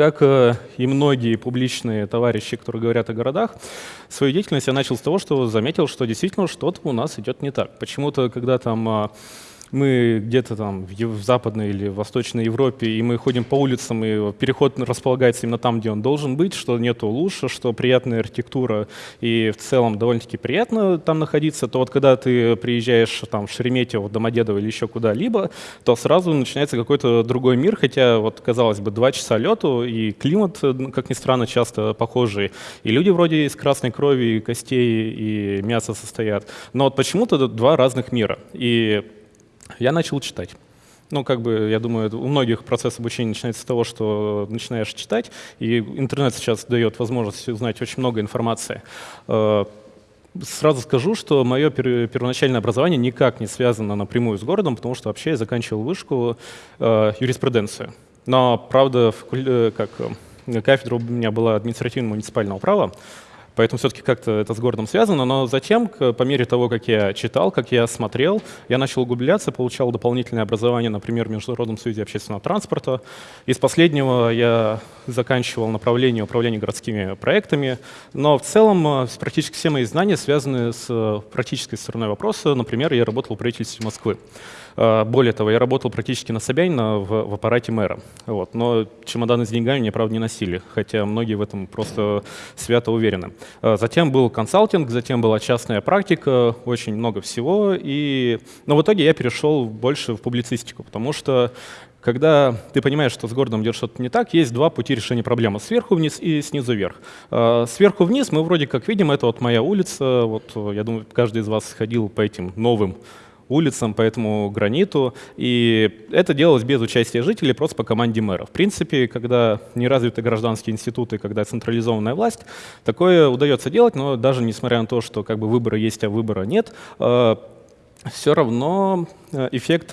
как и многие публичные товарищи, которые говорят о городах, свою деятельность я начал с того, что заметил, что действительно что-то у нас идет не так. Почему-то, когда там мы где-то там в Западной или Восточной Европе, и мы ходим по улицам, и переход располагается именно там, где он должен быть, что нету лучше, что приятная архитектура, и в целом довольно-таки приятно там находиться, то вот когда ты приезжаешь там в Шереметьево, Домодедово или еще куда-либо, то сразу начинается какой-то другой мир, хотя вот, казалось бы, два часа лету, и климат, как ни странно, часто похожий, и люди вроде из красной крови, и костей, и мяса состоят, но вот почему-то два разных мира. И я начал читать. Ну, как бы, я думаю, у многих процесс обучения начинается с того, что начинаешь читать, и интернет сейчас дает возможность узнать очень много информации. Э, сразу скажу, что мое первоначальное образование никак не связано напрямую с городом, потому что вообще я заканчивал вышку э, юриспруденцию. Но, правда, э, как кафедра у меня была административно-муниципального права, Поэтому все-таки как-то это с городом связано. Но затем, по мере того, как я читал, как я смотрел, я начал углубляться, получал дополнительное образование, например, в Международном союзе общественного транспорта. Из последнего я заканчивал направление управления городскими проектами. Но в целом э, практически все мои знания связаны с э, практической стороной вопроса. Например, я работал в правительстве Москвы. Э, более того, я работал практически на Собянина в, в аппарате мэра. Вот. Но чемоданы с деньгами мне, правда, не носили, хотя многие в этом просто свято уверены. Э, затем был консалтинг, затем была частная практика, очень много всего. И... Но в итоге я перешел больше в публицистику, потому что когда ты понимаешь, что с городом идет что-то не так, есть два пути решения проблемы. Сверху вниз и снизу вверх. Э, сверху вниз мы вроде как видим, это вот моя улица. Вот я думаю, каждый из вас ходил по этим новым улицам, по этому граниту. И это делалось без участия жителей, просто по команде мэра. В принципе, когда не развиты гражданские институты, когда централизованная власть, такое удается делать, но даже несмотря на то, что как бы выборы есть, а выбора нет, э, все равно э, эффект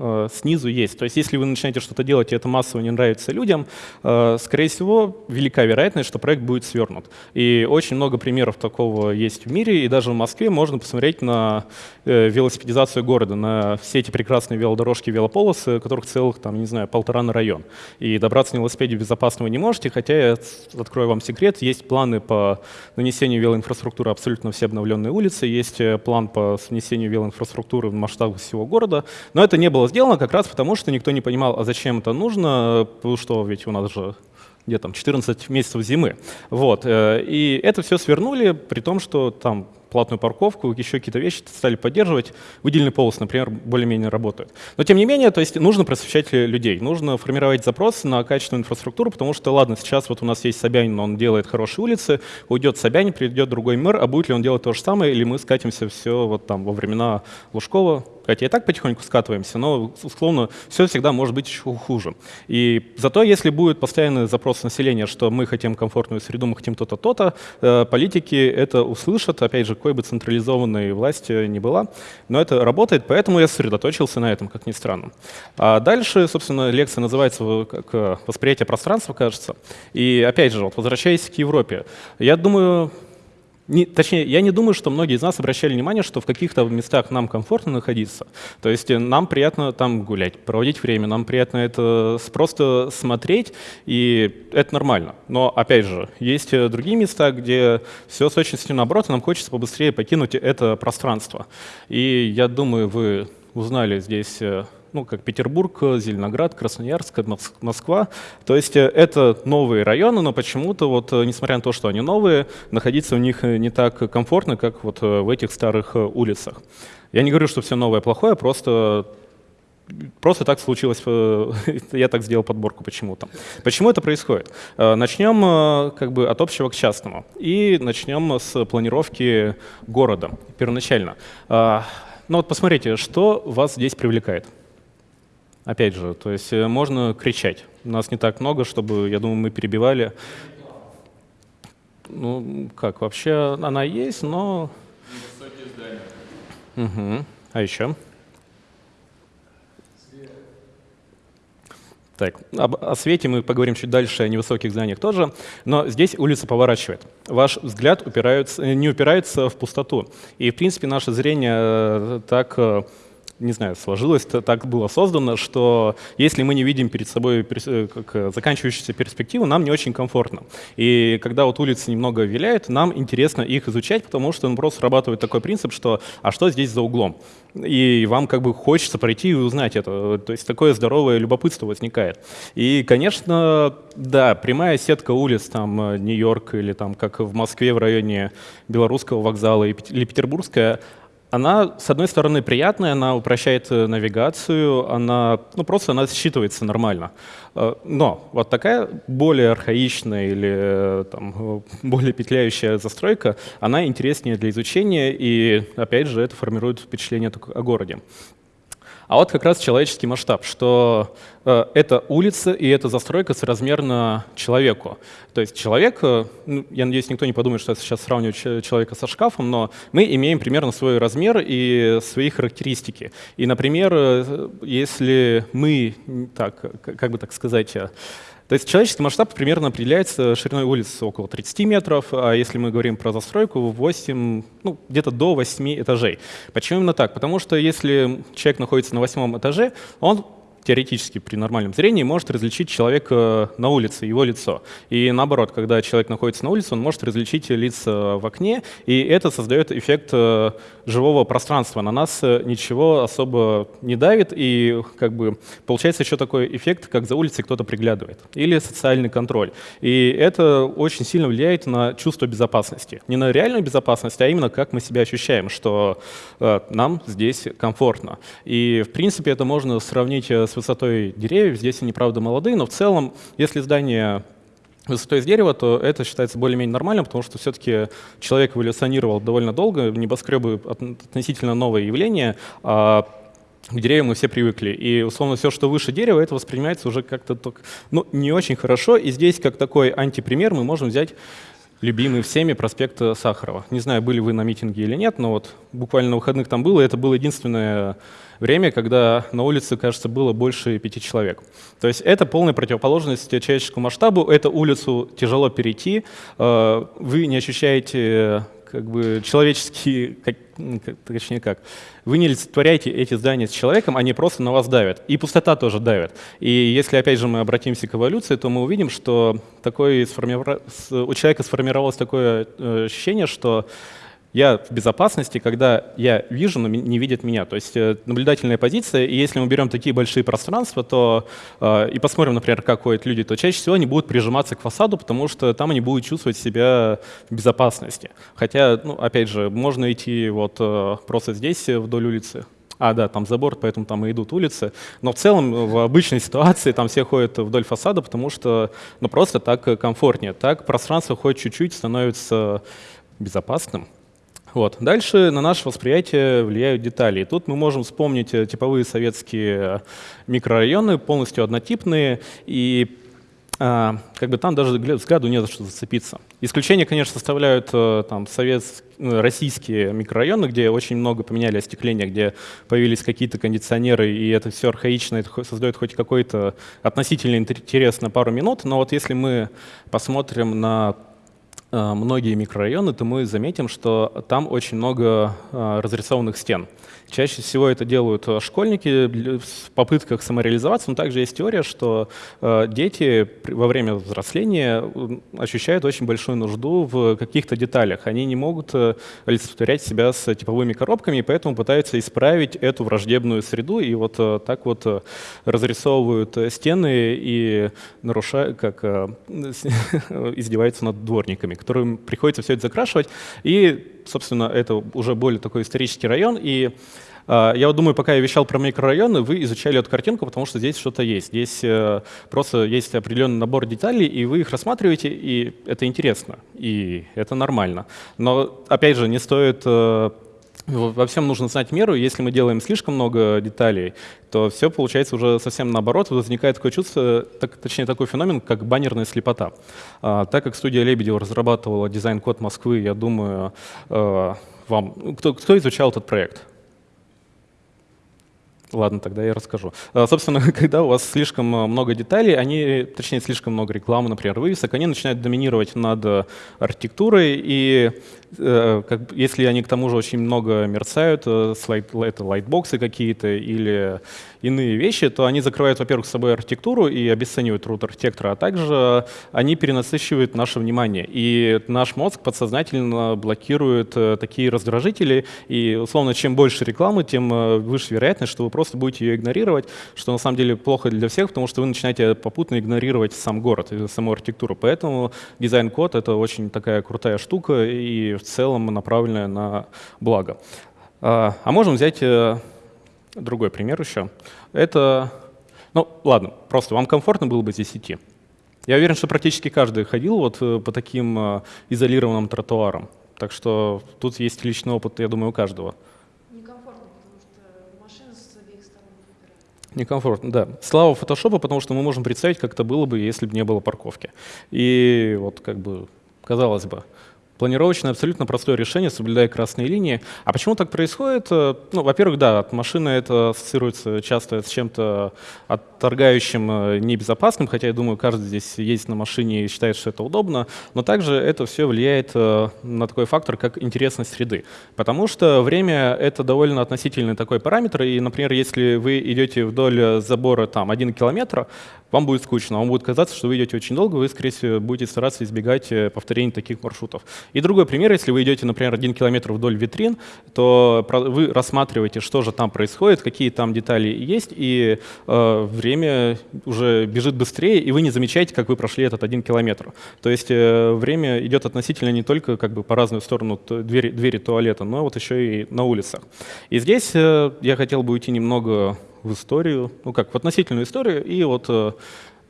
э, снизу есть. То есть если вы начинаете что-то делать, и это массово не нравится людям, э, скорее всего, велика вероятность, что проект будет свернут. И очень много примеров такого есть в мире, и даже в Москве можно посмотреть на э, велосипедизацию города, на все эти прекрасные велодорожки, велополосы, которых целых, там, не знаю, полтора на район. И добраться на велосипеде безопасно вы не можете, хотя, я открою вам секрет, есть планы по нанесению велоинфраструктуры абсолютно все обновленные улицы, есть э, план по снесению велоинфраструктуры в масштабах всего города, но это не было сделано как раз потому, что никто не понимал, а зачем это нужно, что ведь у нас же где там 14 месяцев зимы. Вот. Э, и это все свернули, при том, что там платную парковку, еще какие-то вещи стали поддерживать. Выделенный полос, например, более-менее работает. Но тем не менее, то есть нужно просвещать людей, нужно формировать запрос на качественную инфраструктуру, потому что, ладно, сейчас вот у нас есть Собянин, он делает хорошие улицы, уйдет Собянин, придет другой мэр, а будет ли он делать то же самое, или мы скатимся все вот там во времена Лужкова, хотя и так потихоньку скатываемся, но, условно, все всегда может быть еще хуже. И зато, если будет постоянный запрос населения, что мы хотим комфортную среду, мы хотим то-то, то-то, э, политики это услышат, опять же, какой бы централизованной власти ни была, но это работает, поэтому я сосредоточился на этом, как ни странно. А дальше, собственно, лекция называется как э, «Восприятие пространства», кажется. И опять же, вот, возвращаясь к Европе, я думаю, не, точнее, я не думаю, что многие из нас обращали внимание, что в каких-то местах нам комфортно находиться. То есть э, нам приятно там гулять, проводить время, нам приятно это просто смотреть, и это нормально. Но, опять же, есть э, другие места, где все с точностью наоборот, и нам хочется побыстрее покинуть это пространство. И я думаю, вы узнали здесь э, ну, как Петербург, Зеленоград, Красноярск, Москва. То есть э, это новые районы, но почему-то, вот, э, несмотря на то, что они новые, находиться в них э, не так комфортно, как вот в этих старых улицах. Я не говорю, что все новое плохое, просто Просто так случилось, я так сделал подборку почему-то. Почему это происходит? Начнем как бы от общего к частному. И начнем с планировки города первоначально. Ну вот посмотрите, что вас здесь привлекает. Опять же, то есть э, можно кричать. Нас не так много, чтобы, я думаю, мы перебивали. Ну, как, вообще она есть, но... Высокие здания. Угу. А еще? Так, об, о свете мы поговорим чуть дальше, о невысоких зданиях тоже, но здесь улица поворачивает. Ваш взгляд упирается, не упирается в пустоту. И, в принципе, наше зрение э, так э, не знаю, сложилось, так было создано, что если мы не видим перед собой э, как заканчивающуюся перспективу, нам не очень комфортно. И когда вот улицы немного виляют, нам интересно их изучать, потому что ну, просто срабатывает такой принцип, что «а что здесь за углом?» И вам как бы хочется пройти и узнать это. То есть такое здоровое любопытство возникает. И, конечно, да, прямая сетка улиц, там, э, Нью-Йорк или там, как в Москве в районе Белорусского вокзала или Петербургская, она, с одной стороны, приятная, она упрощает э, навигацию, она, ну, просто она считывается нормально. Э, но вот такая более архаичная или э, там, более петляющая застройка, она интереснее для изучения, и, опять же, это формирует впечатление о городе. А вот как раз человеческий масштаб, что э, это улица и это застройка соразмерна человеку. То есть человек, э, ну, я надеюсь, никто не подумает, что я сейчас сравниваю человека со шкафом, но мы имеем примерно свой размер и свои характеристики. И, например, э, если мы, так, как бы так сказать, э, то есть человеческий масштаб примерно определяется шириной улицы около 30 метров, а если мы говорим про застройку, 8, ну, где-то до 8 этажей. Почему именно так? Потому что если человек находится на восьмом этаже, он теоретически при нормальном зрении может различить человека на улице, его лицо. И наоборот, когда человек находится на улице, он может различить лица в окне, и это создает эффект э, живого пространства. На нас э, ничего особо не давит, и как бы получается еще такой эффект, как за улицей кто-то приглядывает. Или социальный контроль. И это очень сильно влияет на чувство безопасности. Не на реальную безопасность, а именно как мы себя ощущаем, что э, нам здесь комфортно. И в принципе это можно сравнить с высотой деревьев. Здесь они, правда, молодые, но в целом, если здание высотой из дерева, то это считается более-менее нормальным, потому что все-таки человек эволюционировал довольно долго, небоскребы относительно новое явление, а к деревьям мы все привыкли. И, условно, все, что выше дерева, это воспринимается уже как-то ну, не очень хорошо. И здесь, как такой антипример, мы можем взять любимый всеми проспект Сахарова. Не знаю, были вы на митинге или нет, но вот буквально на выходных там было, и это было единственное время, когда на улице, кажется, было больше пяти человек. То есть это полная противоположность человеческому масштабу, эту улицу тяжело перейти, э, вы не ощущаете как бы человеческие, как, точнее как, вы не олицетворяете эти здания с человеком, они просто на вас давят. И пустота тоже давит. И если, опять же, мы обратимся к эволюции, то мы увидим, что такой сформиров... у человека сформировалось такое э, ощущение, что я в безопасности, когда я вижу, но не видят меня. То есть э, наблюдательная позиция, и если мы берем такие большие пространства, то э, и посмотрим, например, как ходят люди, то чаще всего они будут прижиматься к фасаду, потому что там они будут чувствовать себя в безопасности. Хотя, ну, опять же, можно идти вот э, просто здесь вдоль улицы, а, да, там забор, поэтому там и идут улицы. Но в целом в обычной ситуации там все ходят вдоль фасада, потому что ну, просто так комфортнее. Так пространство хоть чуть-чуть становится безопасным. Вот. Дальше на наше восприятие влияют детали. И тут мы можем вспомнить э, типовые советские микрорайоны, полностью однотипные, и а, как бы там даже взгляду не за что зацепиться. Исключение, конечно, составляют э, там, советские, российские микрорайоны, где очень много поменяли остекление, где появились какие-то кондиционеры, и это все архаично, это создает хоть какой-то относительный интерес на пару минут. Но вот если мы посмотрим на Э, многие микрорайоны, то мы заметим, что там очень много э, разрисованных стен. Чаще всего это делают э, школьники в попытках самореализоваться, но также есть теория, что э, дети во время взросления ощущают очень большую нужду в каких-то деталях. Они не могут э, олицетворять себя с типовыми коробками, и поэтому пытаются исправить эту враждебную среду, и вот так вот разрисовывают стены и нарушают, как издеваются над дворниками, которым приходится все это закрашивать. И собственно, это уже более такой исторический район. И э, я вот думаю, пока я вещал про микрорайоны, вы изучали эту картинку, потому что здесь что-то есть. Здесь э, просто есть определенный набор деталей, и вы их рассматриваете, и это интересно, и это нормально. Но, опять же, не стоит... Э, во всем нужно знать меру. Если мы делаем слишком много деталей, то все получается уже совсем наоборот. Возникает такое чувство, так, точнее такой феномен, как баннерная слепота. А, так как студия Лебедева разрабатывала дизайн-код Москвы, я думаю, а, вам... Кто, кто изучал этот проект? Ладно, тогда я расскажу. А, собственно, когда у вас слишком э, много деталей, они, точнее, слишком много рекламы, например, вывесок, они начинают доминировать над э, архитектурой, и э, как, если они к тому же очень много мерцают, слайд, это лайтбоксы какие-то или иные вещи, то они закрывают, во-первых, с собой архитектуру и обесценивают труд архитектора, а также они перенасыщивают наше внимание. И наш мозг подсознательно блокирует э, такие раздражители, и, условно, чем больше рекламы, тем э, выше вероятность, что вы просто будете ее игнорировать, что на самом деле плохо для всех, потому что вы начинаете попутно игнорировать сам город саму архитектуру. Поэтому дизайн-код — это очень такая крутая штука и в целом направленная на благо. А, а можем взять э, другой пример еще. Это, ну ладно, просто вам комфортно было бы здесь идти? Я уверен, что практически каждый ходил вот э, по таким э, изолированным тротуарам. Так что тут есть личный опыт, я думаю, у каждого. Некомфортно, потому что машины с обеих сторон выбирают. Некомфортно, да. Слава фотошопу, потому что мы можем представить, как это было бы, если бы не было парковки. И вот как бы, казалось бы, Планировочное абсолютно простое решение, соблюдая красные линии. А почему так происходит? Э, ну, во-первых, да, от машины это ассоциируется часто с чем-то отторгающим, э, небезопасным, хотя я думаю, каждый здесь ездит на машине и считает, что это удобно, но также это все влияет э, на такой фактор, как интересность среды. Потому что время — это довольно относительный такой параметр, и, например, если вы идете вдоль забора там один километр, вам будет скучно, вам будет казаться, что вы идете очень долго, вы, скорее всего, будете стараться избегать повторений таких маршрутов. И другой пример, если вы идете, например, один километр вдоль витрин, то вы рассматриваете, что же там происходит, какие там детали есть, и э, время уже бежит быстрее, и вы не замечаете, как вы прошли этот один километр. То есть э, время идет относительно не только как бы по разную сторону двери, двери туалета, но вот еще и на улицах. И здесь э, я хотел бы уйти немного в историю, ну как, в относительную историю, и вот э,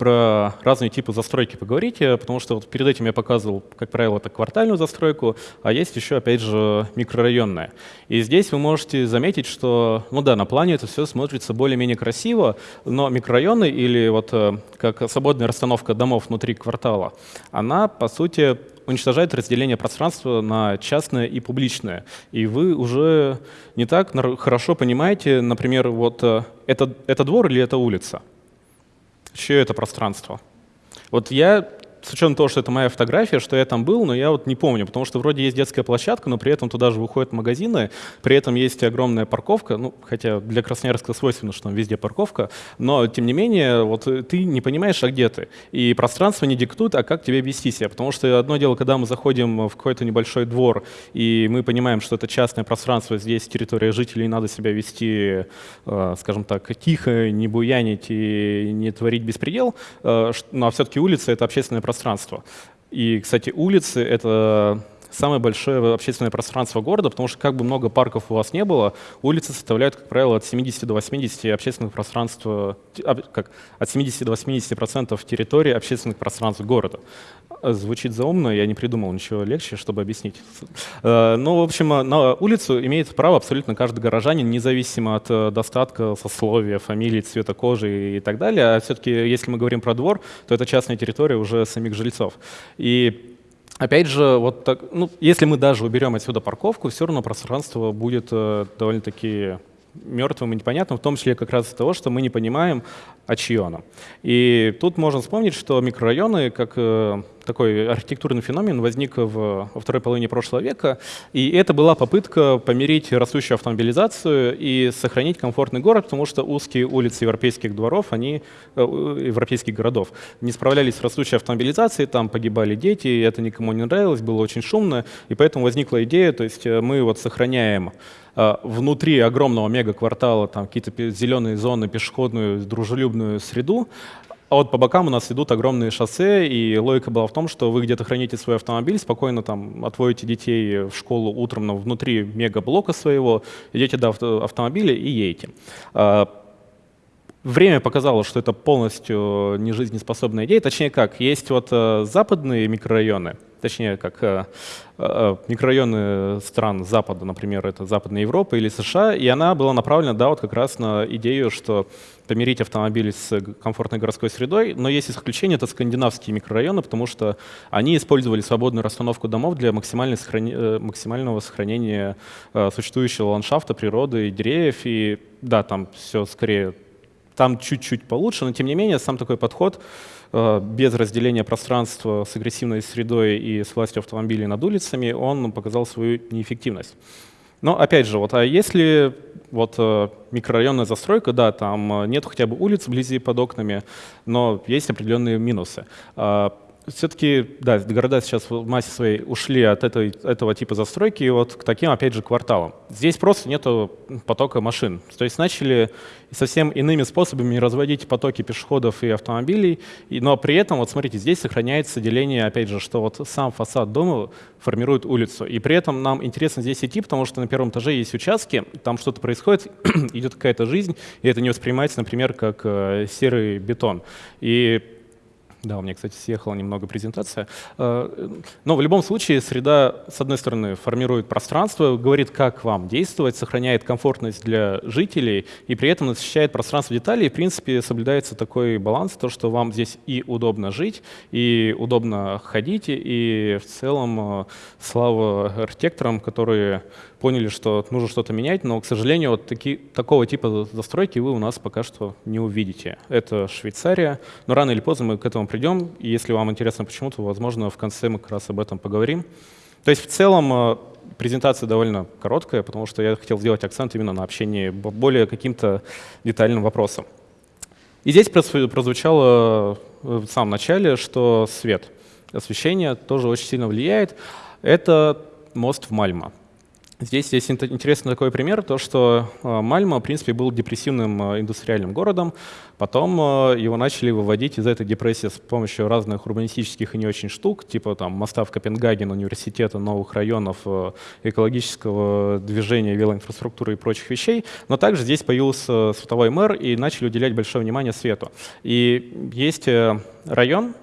про разные типы застройки поговорить, потому что вот перед этим я показывал, как правило, это квартальную застройку, а есть еще, опять же, микрорайонная. И здесь вы можете заметить, что, ну да, на плане это все смотрится более-менее красиво, но микрорайоны или вот э, как свободная расстановка домов внутри квартала, она, по сути, уничтожает разделение пространства на частное и публичное. И вы уже не так хорошо понимаете, например, вот э, это, это двор или это улица, чье это пространство. Вот я с учетом того, что это моя фотография, что я там был, но я вот не помню, потому что вроде есть детская площадка, но при этом туда же выходят магазины, при этом есть огромная парковка, ну, хотя для Красноярска свойственно, что там везде парковка, но тем не менее, вот ты не понимаешь, а где ты. И пространство не диктует, а как тебе вести себя, потому что одно дело, когда мы заходим в какой-то небольшой двор, и мы понимаем, что это частное пространство, здесь территория жителей, надо себя вести, э, скажем так, тихо, не буянить и не творить беспредел, э, а все-таки улица — это общественное пространство, пространство. И, кстати, улицы — это самое большое общественное пространство города, потому что как бы много парков у вас не было, улицы составляют, как правило, от 70 до 80 общественных пространств, как, от 70 до 80 процентов территории общественных пространств города. Звучит заумно, я не придумал ничего легче, чтобы объяснить. Э, ну, в общем, на улицу имеет право абсолютно каждый горожанин, независимо от э, достатка, сословия, фамилии, цвета кожи и так далее. А все-таки, если мы говорим про двор, то это частная территория уже самих жильцов. И Опять же, вот так, ну, если мы даже уберем отсюда парковку, все равно пространство будет э, довольно-таки мертвым и непонятным, в том числе как раз из-за того, что мы не понимаем, а чье оно. И тут можно вспомнить, что микрорайоны, как э, такой архитектурный феномен, возник в, во второй половине прошлого века, и это была попытка помирить растущую автомобилизацию и сохранить комфортный город, потому что узкие улицы европейских дворов, они, э, европейских городов, не справлялись с растущей автомобилизацией, там погибали дети, и это никому не нравилось, было очень шумно, и поэтому возникла идея, то есть э, мы вот сохраняем внутри огромного мегаквартала там какие-то зеленые зоны, пешеходную, дружелюбную среду. А вот по бокам у нас идут огромные шоссе, и логика была в том, что вы где-то храните свой автомобиль, спокойно там отводите детей в школу утром но внутри мегаблока своего, идете до авто автомобиля и едете. А, время показало, что это полностью не жизнеспособная идея. Точнее как, есть вот э, западные микрорайоны, точнее, как э, э, микрорайоны стран Запада, например, это Западная Европа или США, и она была направлена, да, вот как раз на идею, что помирить автомобили с комфортной городской средой, но есть исключение, это скандинавские микрорайоны, потому что они использовали свободную расстановку домов для сохрани... Э, максимального сохранения существующего ландшафта, природы и деревьев, и да, там все скорее, там чуть-чуть получше, но тем не менее сам такой подход Э, без разделения пространства с агрессивной средой и с властью автомобилей над улицами, он показал свою неэффективность. Но опять же, вот, а если вот э, микрорайонная застройка, да, там э, нет хотя бы улиц вблизи под окнами, но есть определенные минусы. Все-таки, да, города сейчас в массе своей ушли от этой, этого типа застройки вот к таким, опять же, кварталам. Здесь просто нет потока машин. То есть начали совсем иными способами разводить потоки пешеходов и автомобилей, и, но при этом, вот смотрите, здесь сохраняется деление, опять же, что вот сам фасад дома формирует улицу. И при этом нам интересно здесь идти, потому что на первом этаже есть участки, там что-то происходит, идет какая-то жизнь, и это не воспринимается, например, как э, серый бетон. И да, у меня, кстати, съехала немного презентация. Э, но в любом случае среда, с одной стороны, формирует пространство, говорит, как вам действовать, сохраняет комфортность для жителей и при этом насыщает пространство деталей. И, в принципе, соблюдается такой баланс, то, что вам здесь и удобно жить, и удобно ходить, и в целом э, слава архитекторам, которые поняли, что нужно что-то менять, но, к сожалению, вот таки, такого типа застройки вы у нас пока что не увидите. Это Швейцария, но рано или поздно мы к этому придем, и если вам интересно почему, то, возможно, в конце мы как раз об этом поговорим. То есть в целом э, презентация довольно короткая, потому что я хотел сделать акцент именно на общении более каким-то детальным вопросам. И здесь прозвучало э, в самом начале, что свет, освещение тоже очень сильно влияет. Это мост в Мальма. Здесь есть интересный такой пример, то что э, Мальма, в принципе, был депрессивным э, индустриальным городом, потом э, его начали выводить из этой депрессии с помощью разных урбанистических и не очень штук, типа там моста в Копенгаген, университета, новых районов, экологического движения, велоинфраструктуры и прочих вещей, но также здесь появился световой мэр и начали уделять большое внимание свету. И есть район,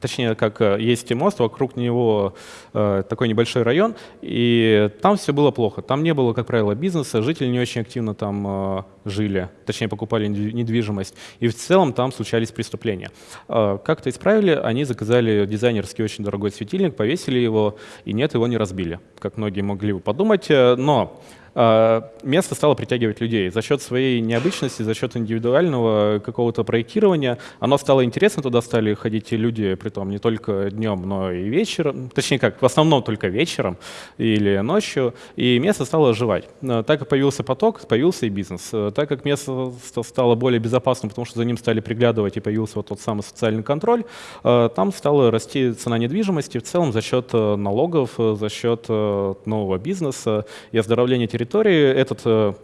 точнее, как э, есть мост, вокруг него э, такой небольшой район, и там все было плохо. Там не было, как правило, бизнеса, жители не очень активно там э, жили, точнее, покупали недвижимость, и в целом там случались преступления. Как это исправили? Они заказали дизайнерский очень дорогой светильник, повесили его, и нет, его не разбили, как многие могли бы подумать, но место стало притягивать людей. За счет своей необычности, за счет индивидуального какого-то проектирования оно стало интересно, туда стали ходить люди, при том не только днем, но и вечером, точнее как, в основном только вечером или ночью, и место стало оживать. А, так как появился поток, появился и бизнес. А, так как место стало более безопасным, потому что за ним стали приглядывать и появился вот тот самый социальный контроль, там стала расти цена недвижимости в целом за счет налогов, за счет нового бизнеса и оздоровления территории территории этот э,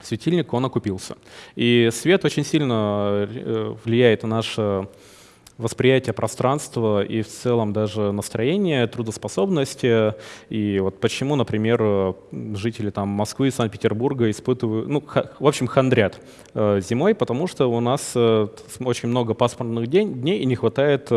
светильник, он окупился. И свет очень сильно э, влияет на наше восприятие пространства и в целом даже настроение, трудоспособности. И вот почему, например, жители там, Москвы и Санкт-Петербурга испытывают, ну, в общем, хандрят э, зимой, потому что у нас очень много пасмурных дней и не хватает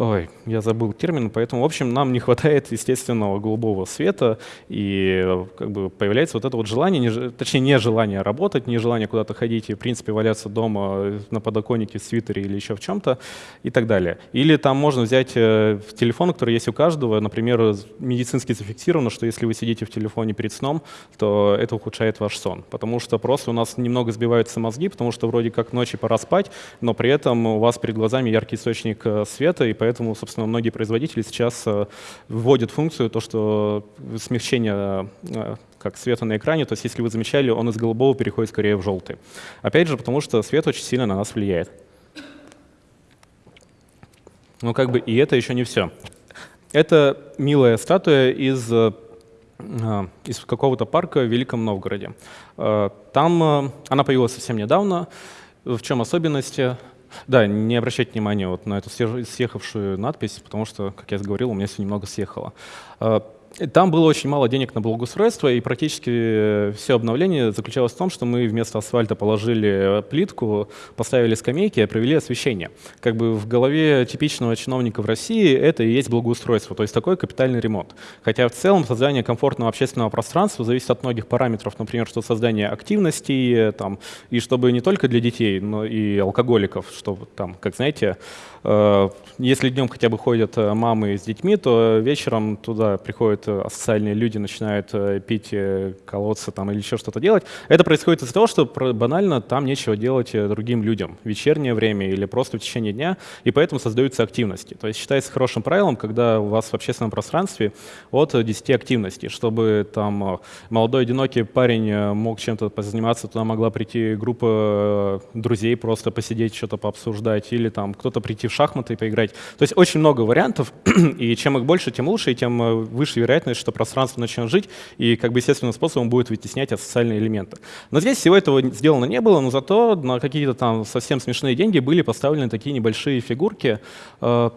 Ой, я забыл термин, поэтому, в общем, нам не хватает естественного голубого света, и как бы появляется вот это вот желание, не, точнее, не желание работать, не желание куда-то ходить и, в принципе, валяться дома на подоконнике, в свитере или еще в чем-то и так далее. Или там можно взять э, телефон, который есть у каждого, например, медицински зафиксировано, что если вы сидите в телефоне перед сном, то это ухудшает ваш сон, потому что просто у нас немного сбиваются мозги, потому что вроде как ночи пора спать, но при этом у вас перед глазами яркий источник э, света, и поэтому, собственно, многие производители сейчас э, вводят функцию, то, что смягчение э, как света на экране, то есть если вы замечали, он из голубого переходит скорее в желтый. Опять же, потому что свет очень сильно на нас влияет. Но как бы и это еще не все. Это милая статуя из, э, из какого-то парка в Великом Новгороде. Там она появилась совсем недавно. В чем особенность? Да, не обращайте внимания вот на эту съехавшую надпись, потому что, как я говорил, у меня все немного съехало. Там было очень мало денег на благоустройство, и практически все обновление заключалось в том, что мы вместо асфальта положили плитку, поставили скамейки провели освещение. Как бы в голове типичного чиновника в России это и есть благоустройство, то есть такой капитальный ремонт. Хотя в целом создание комфортного общественного пространства зависит от многих параметров, например, что создание активностей, там, и чтобы не только для детей, но и алкоголиков, чтобы там, как знаете, Э, если днем хотя бы ходят э, мамы с детьми, то вечером туда приходят э, социальные люди, начинают пить, колоться там или еще что-то делать. Это происходит из-за того, что банально там нечего делать другим людям в вечернее время или просто в течение дня, и поэтому создаются активности. То есть считается хорошим правилом, когда у вас в общественном пространстве от 10 активностей, чтобы там молодой одинокий парень мог чем-то позаниматься, туда могла прийти группа друзей просто посидеть, что-то пообсуждать, или там кто-то прийти в шахматы поиграть. То есть очень много вариантов, и чем их больше, тем лучше, и тем э, выше вероятность, что пространство начнет жить, и как бы естественным способом будет вытеснять социальные элементы. Но здесь всего этого сделано не было, но зато на какие-то там совсем смешные деньги были поставлены такие небольшие фигурки. Э,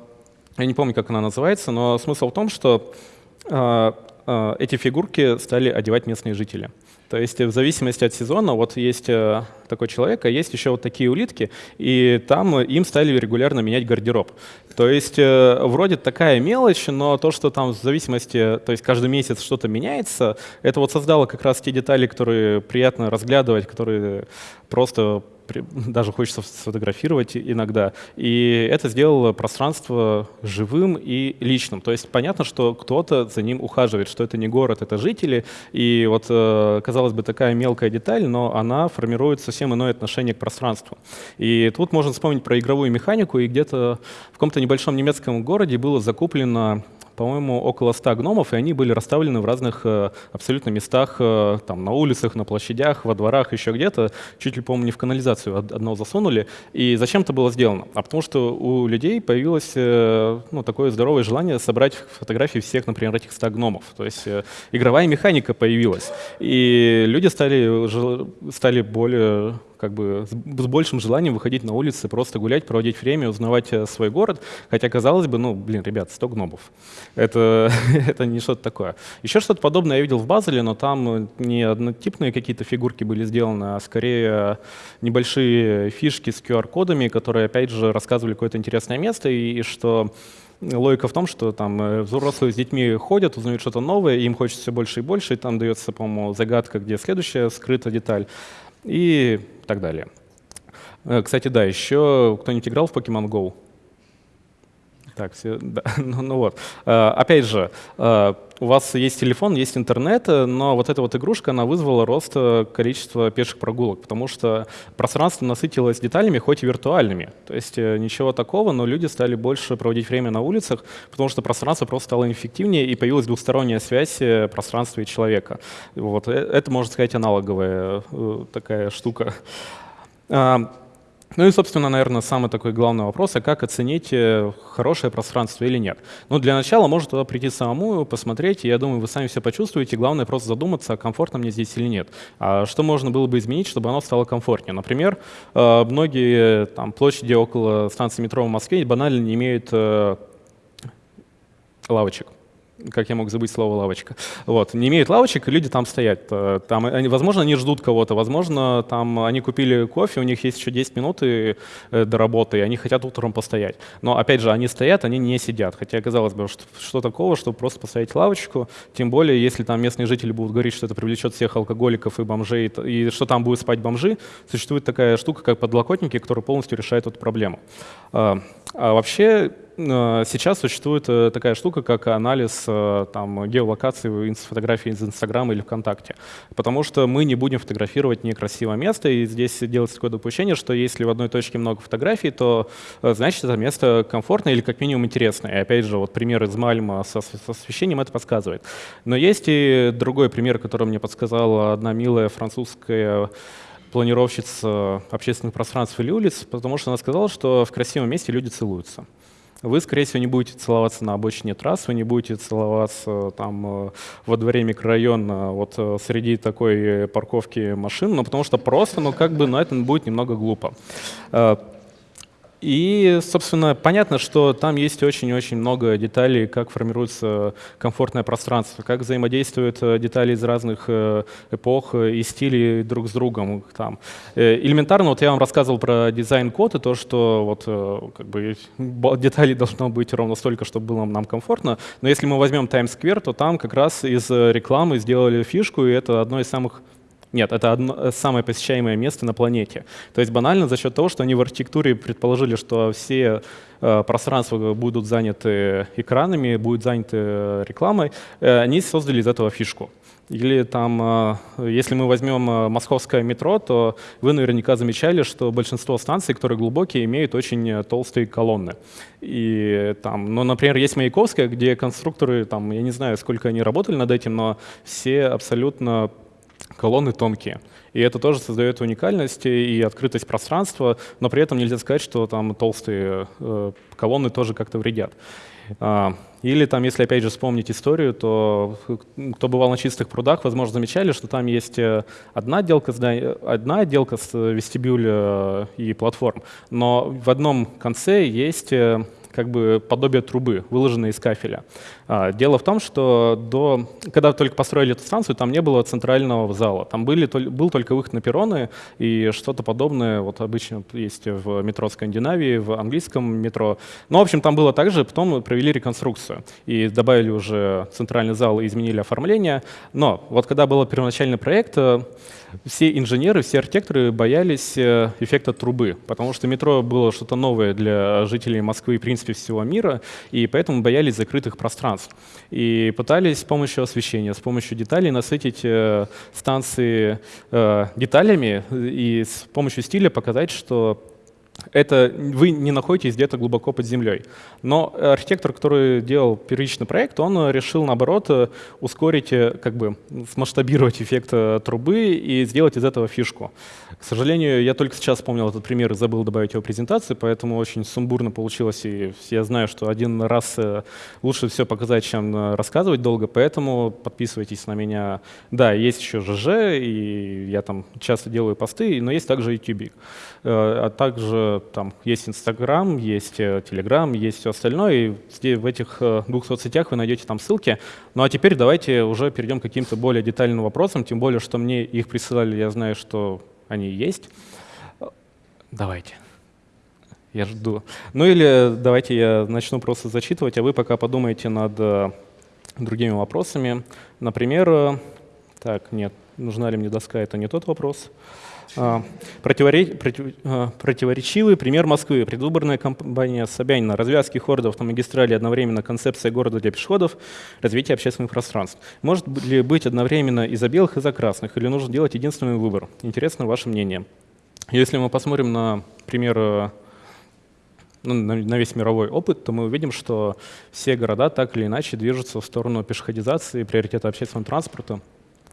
я не помню, как она называется, но смысл в том, что э, эти фигурки стали одевать местные жители. То есть в зависимости от сезона, вот есть э, такой человек, а есть еще вот такие улитки, и там им стали регулярно менять гардероб. То есть э, вроде такая мелочь, но то, что там в зависимости, то есть каждый месяц что-то меняется, это вот создало как раз те детали, которые приятно разглядывать, которые просто даже хочется сфотографировать иногда. И это сделало пространство живым и личным. То есть понятно, что кто-то за ним ухаживает, что это не город, это жители. И вот, э, казалось бы, такая мелкая деталь, но она формирует совсем иное отношение к пространству. И тут можно вспомнить про игровую механику, и где-то в каком-то небольшом немецком городе было закуплено по-моему, около 100 гномов, и они были расставлены в разных э, абсолютно местах, э, там, на улицах, на площадях, во дворах, еще где-то. Чуть ли, по-моему, не в канализацию одного засунули. И зачем это было сделано? А потому что у людей появилось э, ну, такое здоровое желание собрать фотографии всех, например, этих 100 гномов. То есть игровая механика появилась. И люди стали, стали более как бы с большим желанием выходить на улицы, просто гулять, проводить время, узнавать э, свой город. Хотя, казалось бы, ну, блин, ребят, 100 гномов. Это, это не что-то такое. Еще что-то подобное я видел в Базеле, но там не однотипные какие-то фигурки были сделаны, а скорее небольшие фишки с QR-кодами, которые, опять же, рассказывали какое-то интересное место, и, и что логика в том, что там э, взрослые с детьми ходят, узнают что-то новое, им хочется все больше и больше, и там дается, по-моему, загадка, где следующая скрыта деталь и так далее. Э, кстати, да, еще кто-нибудь играл в Pokemon Go? Так, все, да, ну, ну вот. Э, опять же, э, у вас есть телефон, есть интернет, но вот эта вот игрушка, она вызвала рост количества пеших прогулок, потому что пространство насытилось деталями, хоть и виртуальными. То есть ничего такого, но люди стали больше проводить время на улицах, потому что пространство просто стало эффективнее, и появилась двухсторонняя связь пространства и человека. Вот. Это, можно сказать, аналоговая такая штука. Ну и, собственно, наверное, самый такой главный вопрос, а как оценить э, хорошее пространство или нет? Ну, для начала можно туда прийти самому, посмотреть, и я думаю, вы сами все почувствуете. Главное просто задуматься, комфортно мне здесь или нет. А что можно было бы изменить, чтобы оно стало комфортнее? Например, э, многие там, площади около станции метро в Москве банально не имеют э, лавочек как я мог забыть слово лавочка. Вот, не имеют лавочек, и люди там стоят. Э, там, они, возможно, они ждут кого-то, возможно, там они купили кофе, у них есть еще 10 минут и, э, до работы, и они хотят утром постоять. Но, опять же, они стоят, они не сидят. Хотя, казалось бы, что, что такого, чтобы просто поставить лавочку, тем более, если там местные жители будут говорить, что это привлечет всех алкоголиков и бомжей, и что там будут спать бомжи, существует такая штука, как подлокотники, которые полностью решают эту проблему. А, вообще, Э, сейчас существует э, такая штука, как анализ э, там, геолокации фотографий из Инстаграма или ВКонтакте. Потому что мы не будем фотографировать некрасивое место, и здесь делается такое допущение, что если в одной точке много фотографий, то значит это место комфортное или как минимум интересное. И опять же, вот пример из Мальма со, с освещением это подсказывает. Но есть и другой пример, который мне подсказала одна милая французская планировщица общественных пространств или улиц, потому что она сказала, что в красивом месте люди целуются вы, скорее всего, не будете целоваться на обочине трасс, вы не будете целоваться там э, во дворе микрорайона вот э, среди такой парковки машин, ну, потому что просто, ну, как бы, ну, это будет немного глупо. Э, И, собственно, понятно, что там есть очень-очень много деталей, как формируется комфортное пространство, как взаимодействуют э, детали из разных э, эпох и стилей друг с другом. Там. Элементарно, вот я вам рассказывал про дизайн-код и то, что вот, как бы, деталей должно быть ровно столько, чтобы было нам комфортно. Но если мы возьмем Times Square, то там как раз из рекламы сделали фишку, и это одно из самых нет, это одно, э, самое посещаемое место на планете. То есть банально за счет того, что они в архитектуре предположили, что все э, пространства будут заняты экранами, будут заняты э, рекламой, э, они создали из этого фишку. Или там, э, если мы возьмем московское метро, то вы наверняка замечали, что большинство станций, которые глубокие, имеют очень толстые колонны. И там, ну, например, есть Маяковская, где конструкторы, там, я не знаю, сколько они работали над этим, но все абсолютно колонны тонкие. И это тоже создает уникальность и открытость пространства, но при этом нельзя сказать, что там толстые э, колонны тоже как-то вредят. А, или там, если опять же вспомнить историю, то кто бывал на чистых прудах, возможно, замечали, что там есть э, одна отделка, одна отделка с вестибюля э, и платформ, но в одном конце есть как бы подобие трубы, выложенной из кафеля. А, дело в том, что до, когда только построили эту станцию, там не было центрального зала. Там были, был только выход на перроны, и что-то подобное вот обычно есть в метро Скандинавии, в английском метро. Но, в общем, там было также, потом провели реконструкцию и добавили уже центральный зал и изменили оформление. Но вот когда был первоначальный проект, э, все инженеры, все архитекторы боялись э, эффекта трубы, потому что метро было что-то новое для жителей Москвы и, в принципе, всего мира, и поэтому боялись закрытых пространств. И пытались с помощью освещения, с помощью деталей насытить э, станции э, деталями и с помощью стиля показать, что это вы не находитесь где-то глубоко под землей. Но архитектор, который делал первичный проект, он решил, наоборот, ускорить, как бы смасштабировать эффект трубы и сделать из этого фишку. К сожалению, я только сейчас вспомнил этот пример и забыл добавить его в презентацию, поэтому очень сумбурно получилось, и я знаю, что один раз э, лучше все показать, чем э, рассказывать долго, поэтому подписывайтесь на меня. Да, есть еще ЖЖ, и я там часто делаю посты, но есть также YouTube. Э, а также там есть Instagram, есть Telegram, есть все остальное, и в этих двух соцсетях вы найдете там ссылки. Ну а теперь давайте уже перейдем к каким-то более детальным вопросам, тем более, что мне их присылали, я знаю, что они есть. Давайте. Я жду. Ну или давайте я начну просто зачитывать, а вы пока подумайте над э, другими вопросами. Например, э, так, нет, нужна ли мне доска, это не тот вопрос. А, противоречивый пример Москвы. Предвыборная кампания Собянина. Развязки хорда автомагистрали, одновременно концепция города для пешеходов, развитие общественных пространств. Может ли быть одновременно и за белых, и за красных? Или нужно делать единственный выбор? Интересно ваше мнение. Если мы посмотрим на пример э, ну, на весь мировой опыт, то мы увидим, что все города так или иначе движутся в сторону пешеходизации, приоритета общественного транспорта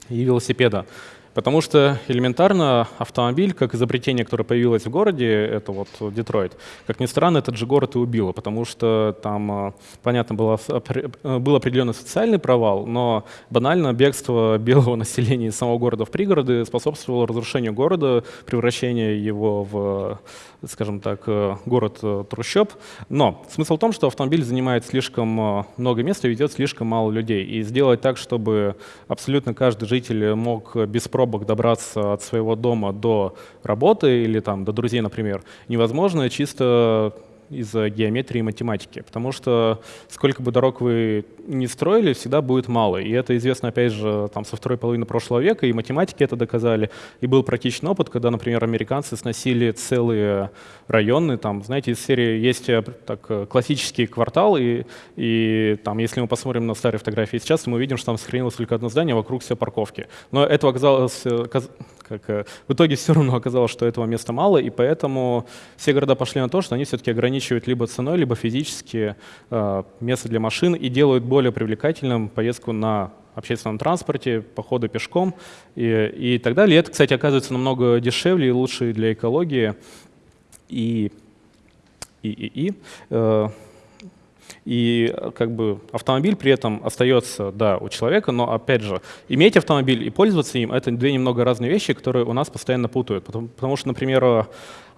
и велосипеда. Потому что элементарно автомобиль, как изобретение, которое появилось в городе, это вот Детройт, как ни странно, этот же город и убило, потому что там, э, понятно, было, э, был определенный социальный провал, но банально бегство белого населения из самого города в пригороды способствовало разрушению города, превращению его в скажем так, э, город э, трущоб. Но смысл в том, что автомобиль занимает слишком э, много места и ведет слишком мало людей. И сделать так, чтобы абсолютно каждый житель мог без пробок добраться от своего дома до работы или там, до друзей, например, невозможно чисто из-за геометрии и математики, потому что сколько бы дорог вы не строили, всегда будет мало. И это известно, опять же, там, со второй половины прошлого века, и математики это доказали. И был практичный опыт, когда, например, американцы сносили целые районы, там, знаете, из серии есть э, так, э, классический квартал, и, и там, если мы посмотрим на старые фотографии сейчас, мы увидим, что там сохранилось только одно здание, вокруг все парковки. Но этого оказалось, э, как, в итоге все равно оказалось, что этого места мало, и поэтому все города пошли на то, что они все-таки ограничивают либо ценой, либо физически э, место для машин и делают более привлекательным поездку на общественном транспорте, походы пешком и, и так далее. И это, кстати, оказывается намного дешевле и лучше для экологии. И, и, и, и э, и как бы автомобиль при этом остается, да, у человека, но опять же, иметь автомобиль и пользоваться им — это две немного разные вещи, которые у нас постоянно путают. Потому, потому что, например,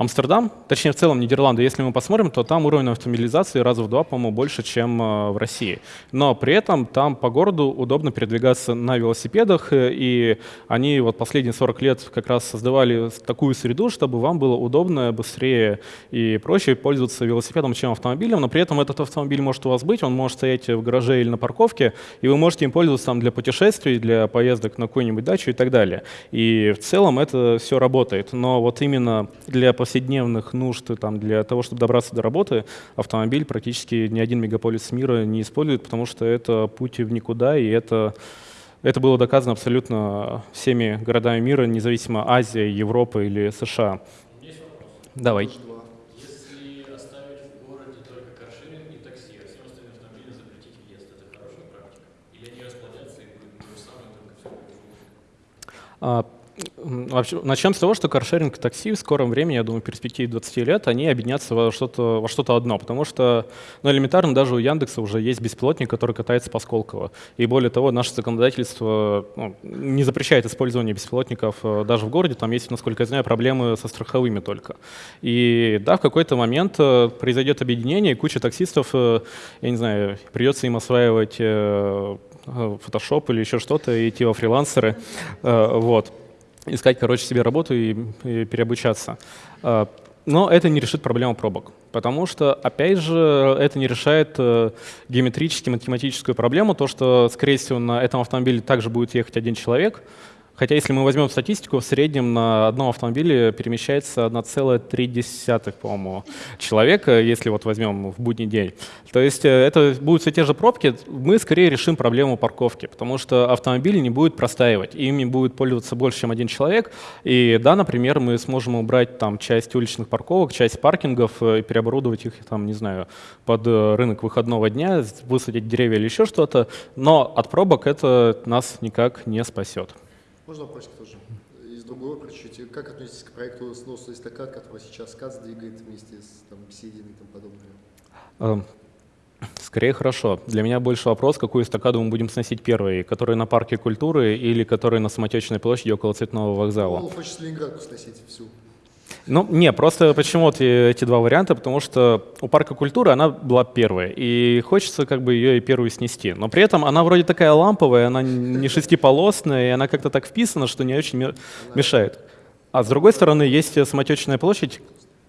Амстердам, точнее в целом Нидерланды, если мы посмотрим, то там уровень автомобилизации раза в два, по-моему, больше, чем э, в России. Но при этом там по городу удобно передвигаться на велосипедах, э, и они вот последние 40 лет как раз создавали такую среду, чтобы вам было удобно, быстрее и проще пользоваться велосипедом, чем автомобилем, но при этом этот автомобиль может у вас быть, он может стоять в гараже или на парковке, и вы можете им пользоваться там для путешествий, для поездок на какую-нибудь дачу и так далее. И в целом это все работает, но вот именно для повседневных нужд, там, для того, чтобы добраться до работы, автомобиль практически ни один мегаполис мира не использует, потому что это путь в никуда, и это, это было доказано абсолютно всеми городами мира, независимо Азия, Европа или США. Давай. А Вообще, начнем с того, что каршеринг и такси в скором времени, я думаю, в перспективе 20 лет, они объединятся во что-то во что одно, потому что, ну, элементарно, даже у Яндекса уже есть беспилотник, который катается по Сколково. И более того, наше законодательство ну, не запрещает использование беспилотников э, даже в городе, там есть, насколько я знаю, проблемы со страховыми только. И да, в какой-то момент э, произойдет объединение, и куча таксистов, э, я не знаю, придется им осваивать Photoshop или еще что-то, и идти во фрилансеры, вот искать, короче, себе работу и, и переобучаться. А, Но это не решит проблему пробок, потому что, опять же, это не решает э, геометрически математическую проблему, то, что, скорее всего, на этом автомобиле также будет ехать один человек, Хотя если мы возьмем статистику, в среднем на одном автомобиле перемещается 1,3, по-моему, человека, если вот возьмем в будний день. То есть э, это будут все те же пробки, мы скорее решим проблему парковки, потому что автомобиль не будет простаивать, ими будет пользоваться больше, чем один человек. И да, например, мы сможем убрать там часть уличных парковок, часть паркингов э, и переоборудовать их, там, не знаю, под э, рынок выходного дня, высадить деревья или еще что-то, но от пробок это нас никак не спасет. Можно вопросик тоже? Из другого чуть-чуть. Как относитесь к проекту сноса эстакад, который сейчас КАЦ двигает вместе с там, Сидиной и тому подобное? Эм, скорее хорошо. Для меня больше вопрос, какую эстакаду мы будем сносить первой, которая на парке культуры или которая на Самотечной площади около Цветного вокзала? Он хочет Ленинградку сносить всю. Ну, не, просто почему вот эти два варианта, потому что у парка культуры она была первая, и хочется как бы ее и первую снести. Но при этом она вроде такая ламповая, она не шестиполосная, и она как-то так вписана, что не очень мешает. А с другой стороны, есть самотечная площадь.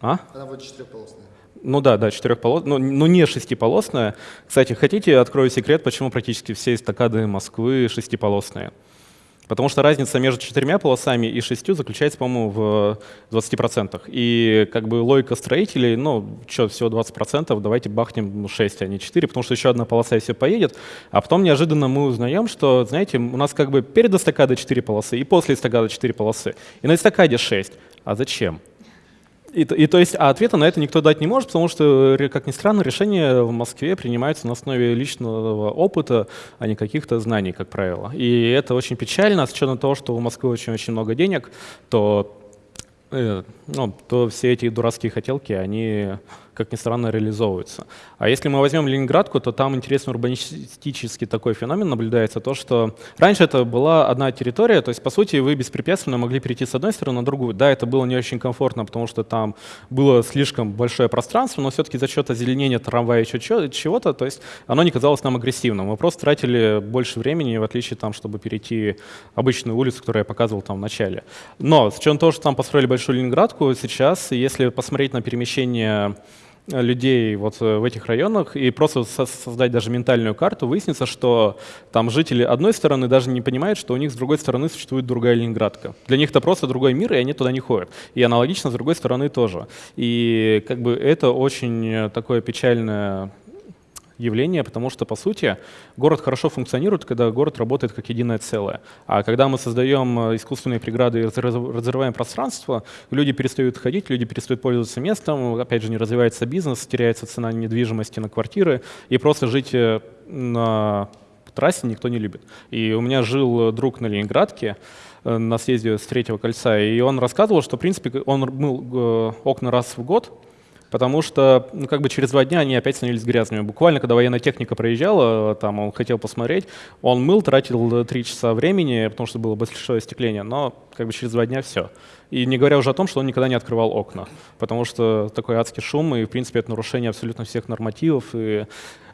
А? Она вот четырехполосная. Ну да, да, четырехполосная, но, но не шестиполосная. Кстати, хотите, открою секрет, почему практически все эстакады Москвы шестиполосные? Потому что разница между четырьмя полосами и шестью заключается, по-моему, в 20%. И как бы логика строителей, ну, что, всего 20%, давайте бахнем 6, а не 4, потому что еще одна полоса и все поедет. А потом неожиданно мы узнаем, что, знаете, у нас как бы перед эстакадой 4 полосы и после эстакады 4 полосы. И на эстакаде 6. А зачем? И, и то есть, а ответа на это никто дать не может, потому что, как ни странно, решения в Москве принимаются на основе личного опыта, а не каких-то знаний, как правило. И это очень печально, с учетом того, что у Москвы очень-очень много денег, то, э, ну, то все эти дурацкие хотелки, они как ни странно, реализовываются. А если мы возьмем Ленинградку, то там интересный урбанистический такой феномен наблюдается, то, что раньше это была одна территория, то есть, по сути, вы беспрепятственно могли перейти с одной стороны на другую. Да, это было не очень комфортно, потому что там было слишком большое пространство, но все-таки за счет озеленения трамвая еще чего-то, то есть оно не казалось нам агрессивным. Мы просто тратили больше времени, в отличие там, чтобы перейти обычную улицу, которую я показывал там в начале. Но с учетом того, что там построили большую Ленинградку, сейчас, если посмотреть на перемещение людей вот э, в этих районах и просто создать даже ментальную карту, выяснится, что там жители одной стороны даже не понимают, что у них с другой стороны существует другая Ленинградка. Для них это просто другой мир, и они туда не ходят. И аналогично с другой стороны тоже. И как бы это очень такое печальное явление, потому что, по сути, город хорошо функционирует, когда город работает как единое целое. А когда мы создаем э, искусственные преграды и разрываем пространство, люди перестают ходить, люди перестают пользоваться местом, опять же, не развивается бизнес, теряется цена недвижимости на квартиры, и просто жить э, на трассе никто не любит. И у меня жил друг на Ленинградке, э, на съезде с третьего кольца, и он рассказывал, что, в принципе, он мыл окна раз в год, потому что ну, как бы через два дня они опять становились грязными. Буквально, когда военная техника проезжала, там он хотел посмотреть, он мыл, тратил три часа времени, потому что было большое остекление, но как бы через два дня все. И не говоря уже о том, что он никогда не открывал окна, потому что такой адский шум, и, в принципе, это нарушение абсолютно всех нормативов. И...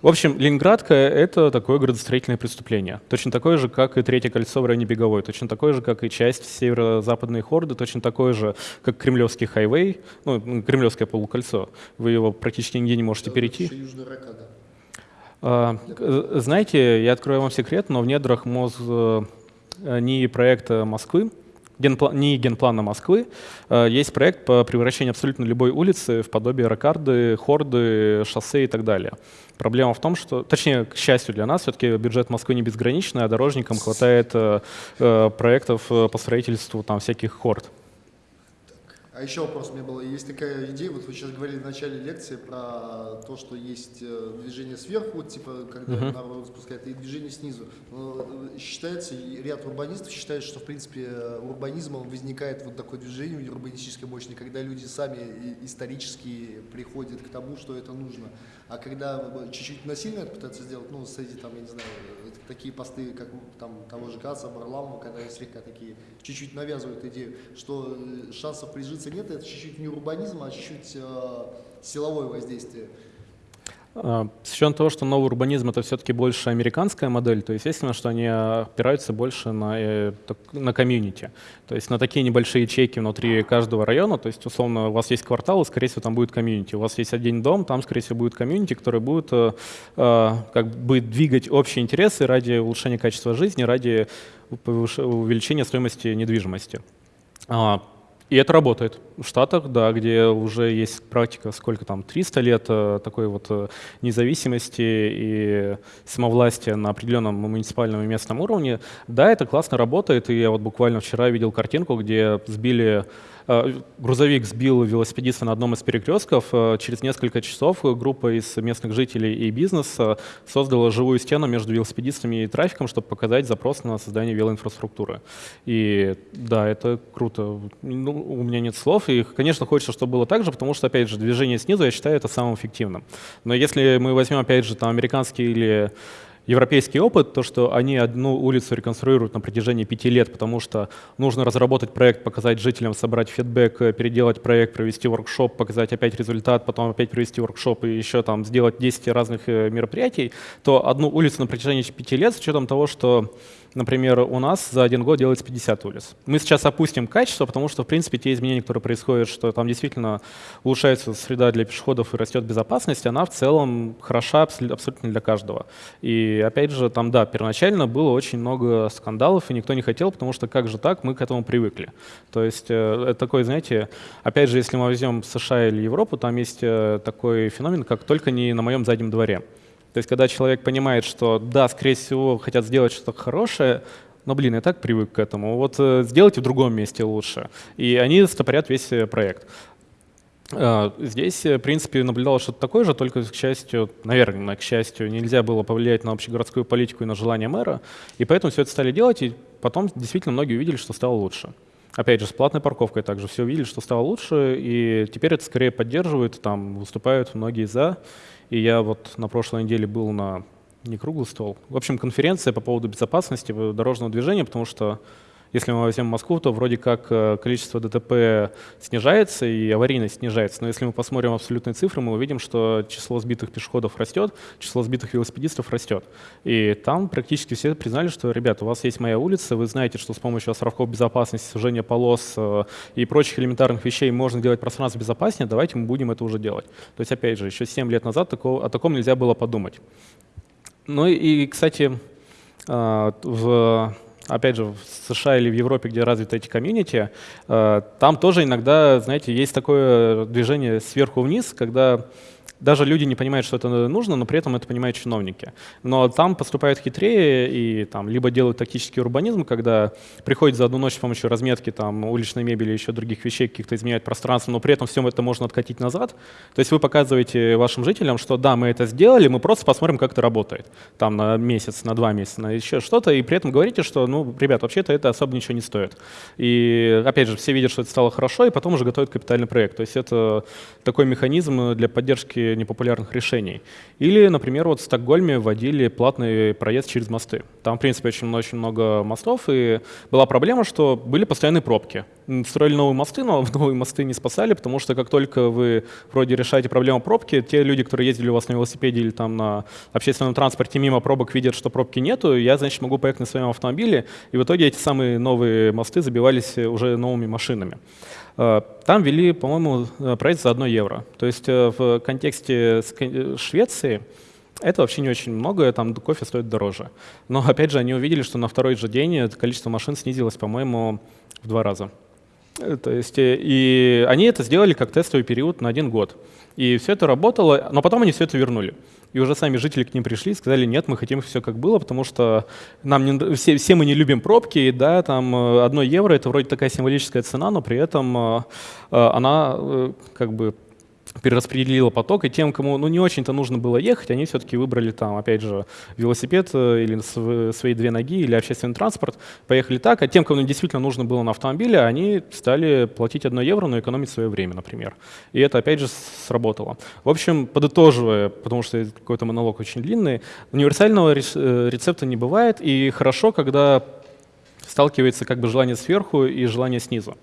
В общем, Ленинградка — это такое градостроительное преступление. Точно такое же, как и Третье кольцо в районе Беговой, точно такое же, как и часть северо-западной Хорды, точно такое же, как Кремлевский хайвей, ну, Кремлевское полукольцо. Вы его практически нигде не можете перейти. Южная Ракада. А, к- Знаете, я открою вам секрет, но в недрах МОЗ э, НИИ проекта Москвы, генпла- НИИ генплана Москвы, э, есть проект по превращению абсолютно любой улицы в подобие ракарды, хорды, шоссе и так далее. Проблема в том, что, точнее, к счастью для нас, все-таки бюджет Москвы не безграничный, а дорожникам хватает э, э, проектов по строительству там всяких хорд. А еще вопрос у меня был. Есть такая идея, вот вы сейчас говорили в начале лекции про то, что есть э, движение сверху, типа, когда Мгм. народ спускает, и движение снизу. Но э, считается, ряд урбанистов считает, что, в принципе, э, урбанизмом возникает вот такое движение урбанистическое мощное, когда люди сами исторически приходят к тому, что это нужно. А когда чуть-чуть насильно это пытаются сделать, ну, среди, там, я не знаю, э, такие посты, как там того же Каца, Барламова, когда они слегка такие, чуть-чуть навязывают идею, что э, шансов прижиться нет, это чуть-чуть не урбанизм, а чуть-чуть э, силовое воздействие. А, С учетом того, что новый урбанизм это все-таки больше американская модель, то естественно, что они опираются больше на, э, на комьюнити. То есть на такие небольшие ячейки внутри каждого района. То есть, условно, у вас есть квартал, и, скорее всего, там будет комьюнити. У вас есть один дом, там, скорее всего, будет комьюнити, который будет, э, э, как бы двигать общие интересы ради улучшения качества жизни, ради увеличения стоимости недвижимости. И это работает. В Штатах, да, где уже есть практика, сколько там, 300 лет э, такой вот э, независимости и самовластия на определенном муниципальном и местном уровне, да, это классно работает. И я вот буквально вчера видел картинку, где сбили грузовик сбил велосипедиста на одном из перекрестков. Э, Через несколько часов группа из местных жителей и бизнеса создала живую стену между велосипедистами и трафиком, чтобы показать запрос на создание велоинфраструктуры. И да, это круто. Ну, у меня нет слов. И, конечно, хочется, чтобы было так же, потому что, опять же, движение снизу, я считаю, это самым эффективным. Но если мы возьмем, опять же, там, американский или европейский опыт, то, что они одну улицу реконструируют на протяжении пяти лет, потому что нужно разработать проект, показать жителям, собрать фидбэк, э, переделать проект, провести воркшоп, показать опять результат, потом опять провести воркшоп и еще там сделать 10 разных э, мероприятий, то одну улицу на протяжении пяти лет с учетом того, что Например, у нас за один год делается 50 улиц. Мы сейчас опустим качество, потому что, в принципе, те изменения, которые происходят, что там действительно улучшается среда для пешеходов и растет безопасность, она в целом хороша абсол- абсолютно для каждого. И опять же, там, да, первоначально было очень много скандалов, и никто не хотел, потому что как же так, мы к этому привыкли. То есть э, это такой, знаете, опять же, если мы возьмем США или Европу, там есть э, такой феномен, как «только не на моем заднем дворе». То есть, когда человек понимает, что да, скорее всего, хотят сделать что-то хорошее, но, блин, я так привык к этому. Вот э, сделайте в другом месте лучше. И они стопорят весь э, проект. Э, Здесь, э, в принципе, наблюдалось что-то такое же, только, к счастью, наверное, к счастью, нельзя было повлиять на общегородскую политику и на желание мэра, и поэтому все это стали делать, и потом действительно многие увидели, что стало лучше. Опять же, с платной парковкой также все увидели, что стало лучше, и теперь это скорее поддерживают, там выступают многие за. И я вот на прошлой неделе был на не круглый стол. В общем, конференция по поводу безопасности дорожного движения, потому что если мы возьмем Москву, то вроде как э, количество ДТП снижается и аварийность снижается. Но если мы посмотрим абсолютные цифры, мы увидим, что число сбитых пешеходов растет, число сбитых велосипедистов растет. И там практически все признали, что, ребята, у вас есть моя улица, вы знаете, что с помощью островков безопасности, сужения полос э, и прочих элементарных вещей можно делать пространство безопаснее, давайте мы будем это уже делать. То есть, опять же, еще 7 лет назад такого, о таком нельзя было подумать. Ну и, кстати, э, в опять же, в США или в Европе, где развиты эти комьюнити, э, там тоже иногда, знаете, есть такое движение сверху вниз, когда даже люди не понимают, что это нужно, но при этом это понимают чиновники. Но там поступают хитрее и там либо делают тактический урбанизм, когда приходят за одну ночь с помощью разметки там, уличной мебели и еще других вещей, каких-то изменять пространство, но при этом все это можно откатить назад. То есть вы показываете вашим жителям, что да, мы это сделали, мы просто посмотрим, как это работает. Там на месяц, на два месяца, на еще что-то, и при этом говорите, что, ну, ребят, вообще-то это особо ничего не стоит. И опять же, все видят, что это стало хорошо, и потом уже готовят капитальный проект. То есть это такой механизм для поддержки непопулярных решений. Или, например, вот в Стокгольме вводили платный проезд через мосты. Там, в принципе, очень, очень много мостов, и была проблема, что были постоянные пробки. строили новые мосты, но новые мосты не спасали, потому что как только вы вроде решаете проблему пробки, те люди, которые ездили у вас на велосипеде или там на общественном транспорте мимо пробок, видят, что пробки нету, я, значит, могу поехать на своем автомобиле, и в итоге эти самые новые мосты забивались уже новыми машинами. Э, Там ввели, по-моему, э, проект за 1 евро. То есть э, в контексте Швеции это вообще не очень много, там кофе стоит дороже. Но опять же, они увидели, что на второй же день количество машин снизилось, по-моему, в два раза. Э, То есть, э, и они это сделали как тестовый период на один год. И все это работало, но потом они все это вернули. И уже сами жители к ним пришли и сказали, нет, мы хотим все как было, потому что нам не, все, все мы не любим пробки, и да, там э, одно евро это вроде такая символическая цена, но при этом она как бы перераспределила поток, и тем, кому ну, не очень-то нужно было ехать, они все-таки выбрали там, опять же, велосипед э, или св- свои две ноги, или общественный транспорт, поехали так, а тем, кому действительно нужно было на автомобиле, они стали платить 1 евро, но экономить свое время, например. И это, опять же, сработало. В общем, подытоживая, потому что какой-то монолог очень длинный, универсального э, рецепта не бывает, и хорошо, когда сталкивается как бы желание сверху и желание снизу.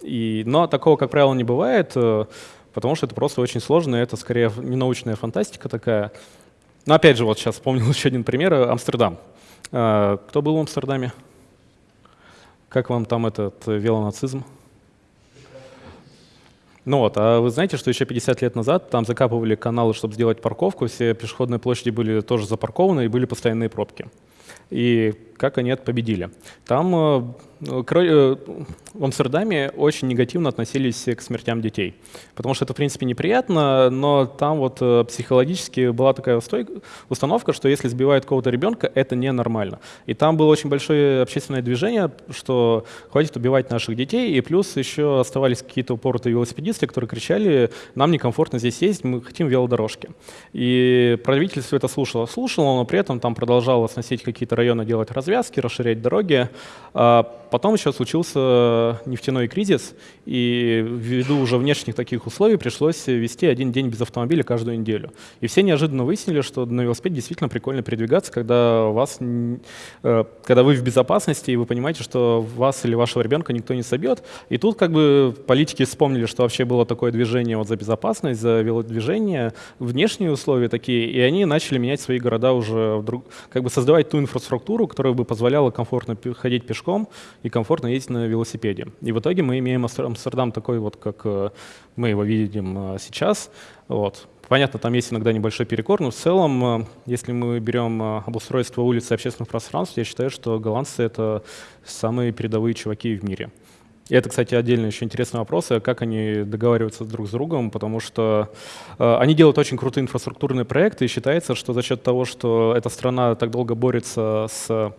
И, но такого, как правило, не бывает, э, потому что это просто очень сложно, и это скорее не научная фантастика такая. Но опять же, вот сейчас вспомнил еще один пример, э, Амстердам. Э, Кто был в Амстердаме? Как вам там этот э, велонацизм? Ну вот, а вы знаете, что еще 50 лет назад там закапывали каналы, чтобы сделать парковку, все пешеходные площади были тоже запаркованы и были постоянные пробки. И как они это победили? Там в Амстердаме очень негативно относились к смертям детей, потому что это, в принципе, неприятно, но там вот э, психологически была такая установка, что если сбивают кого-то ребенка, это ненормально. И там было очень большое общественное движение, что хватит убивать наших детей, и плюс еще оставались какие-то упоротые велосипедисты, которые кричали, нам некомфортно здесь ездить, мы хотим велодорожки. И правительство это слушало, слушало, но при этом там продолжало сносить какие-то районы, делать развязки, расширять дороги. Потом еще случился нефтяной кризис, и ввиду уже внешних таких условий пришлось вести один день без автомобиля каждую неделю. И все неожиданно выяснили, что на велосипеде действительно прикольно передвигаться, когда, вас, э, когда вы в безопасности, и вы понимаете, что вас или вашего ребенка никто не собьет. И тут как бы политики вспомнили, что вообще было такое движение вот за безопасность, за велодвижение, внешние условия такие, и они начали менять свои города уже, в друг- как бы создавать ту инфраструктуру, которая бы позволяла комфортно ходить пешком и комфортно ездить на велосипеде. И в итоге мы имеем Амстер- Амстердам такой вот, как э, мы его видим э, сейчас. Вот. Понятно, там есть иногда небольшой перекор, но в целом, э, если мы берем обустройство улиц и общественных пространств, я считаю, что голландцы — это самые передовые чуваки в мире. И это, кстати, отдельно еще интересный вопрос, э, как они договариваются друг с другом, потому что э, они делают очень крутые инфраструктурные проекты, и считается, что за счет того, что эта страна так долго борется с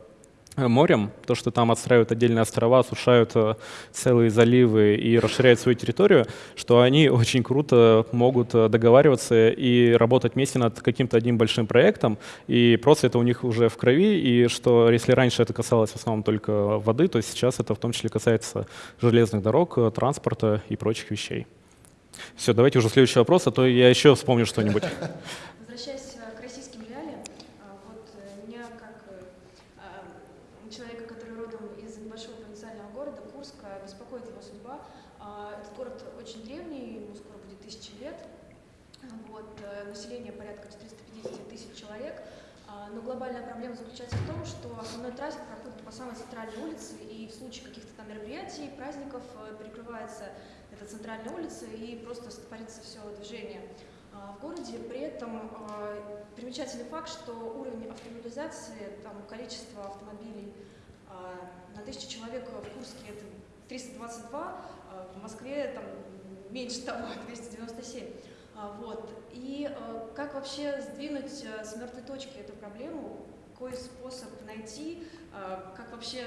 морем, то, что там отстраивают отдельные острова, осушают э, целые заливы и расширяют свою территорию, что они очень круто могут э, договариваться и работать вместе над каким-то одним большим проектом, и просто это у них уже в крови, и что если раньше это касалось в основном только воды, то сейчас это в том числе касается железных дорог, э, транспорта и прочих вещей. Все, давайте уже следующий вопрос, а то я еще вспомню что-нибудь. Возвращаясь э, к российским реалиям, а, вот э, меня как э, а, человека, который родом из небольшого провинциального города Курска, беспокоит его судьба. А, Этот город очень древний, ему скоро будет тысячи лет. Вот, э, население порядка 450 тысяч человек. А, Но глобальная проблема заключается в том, что основной трафик проходит по самой центральной улице, и в случае каких-то там мероприятий, праздников э, перекрывается эта центральная улица и просто стопорится все движение а, городе. При этом а, примечательный факт, что уровень автомобилизации, там количество автомобилей а, на тысячу человек в Курске это 322, а в Москве там меньше того, 297. А, Вот. И как вообще сдвинуть э, с мертвой точки эту проблему? Какой способ найти? Как вообще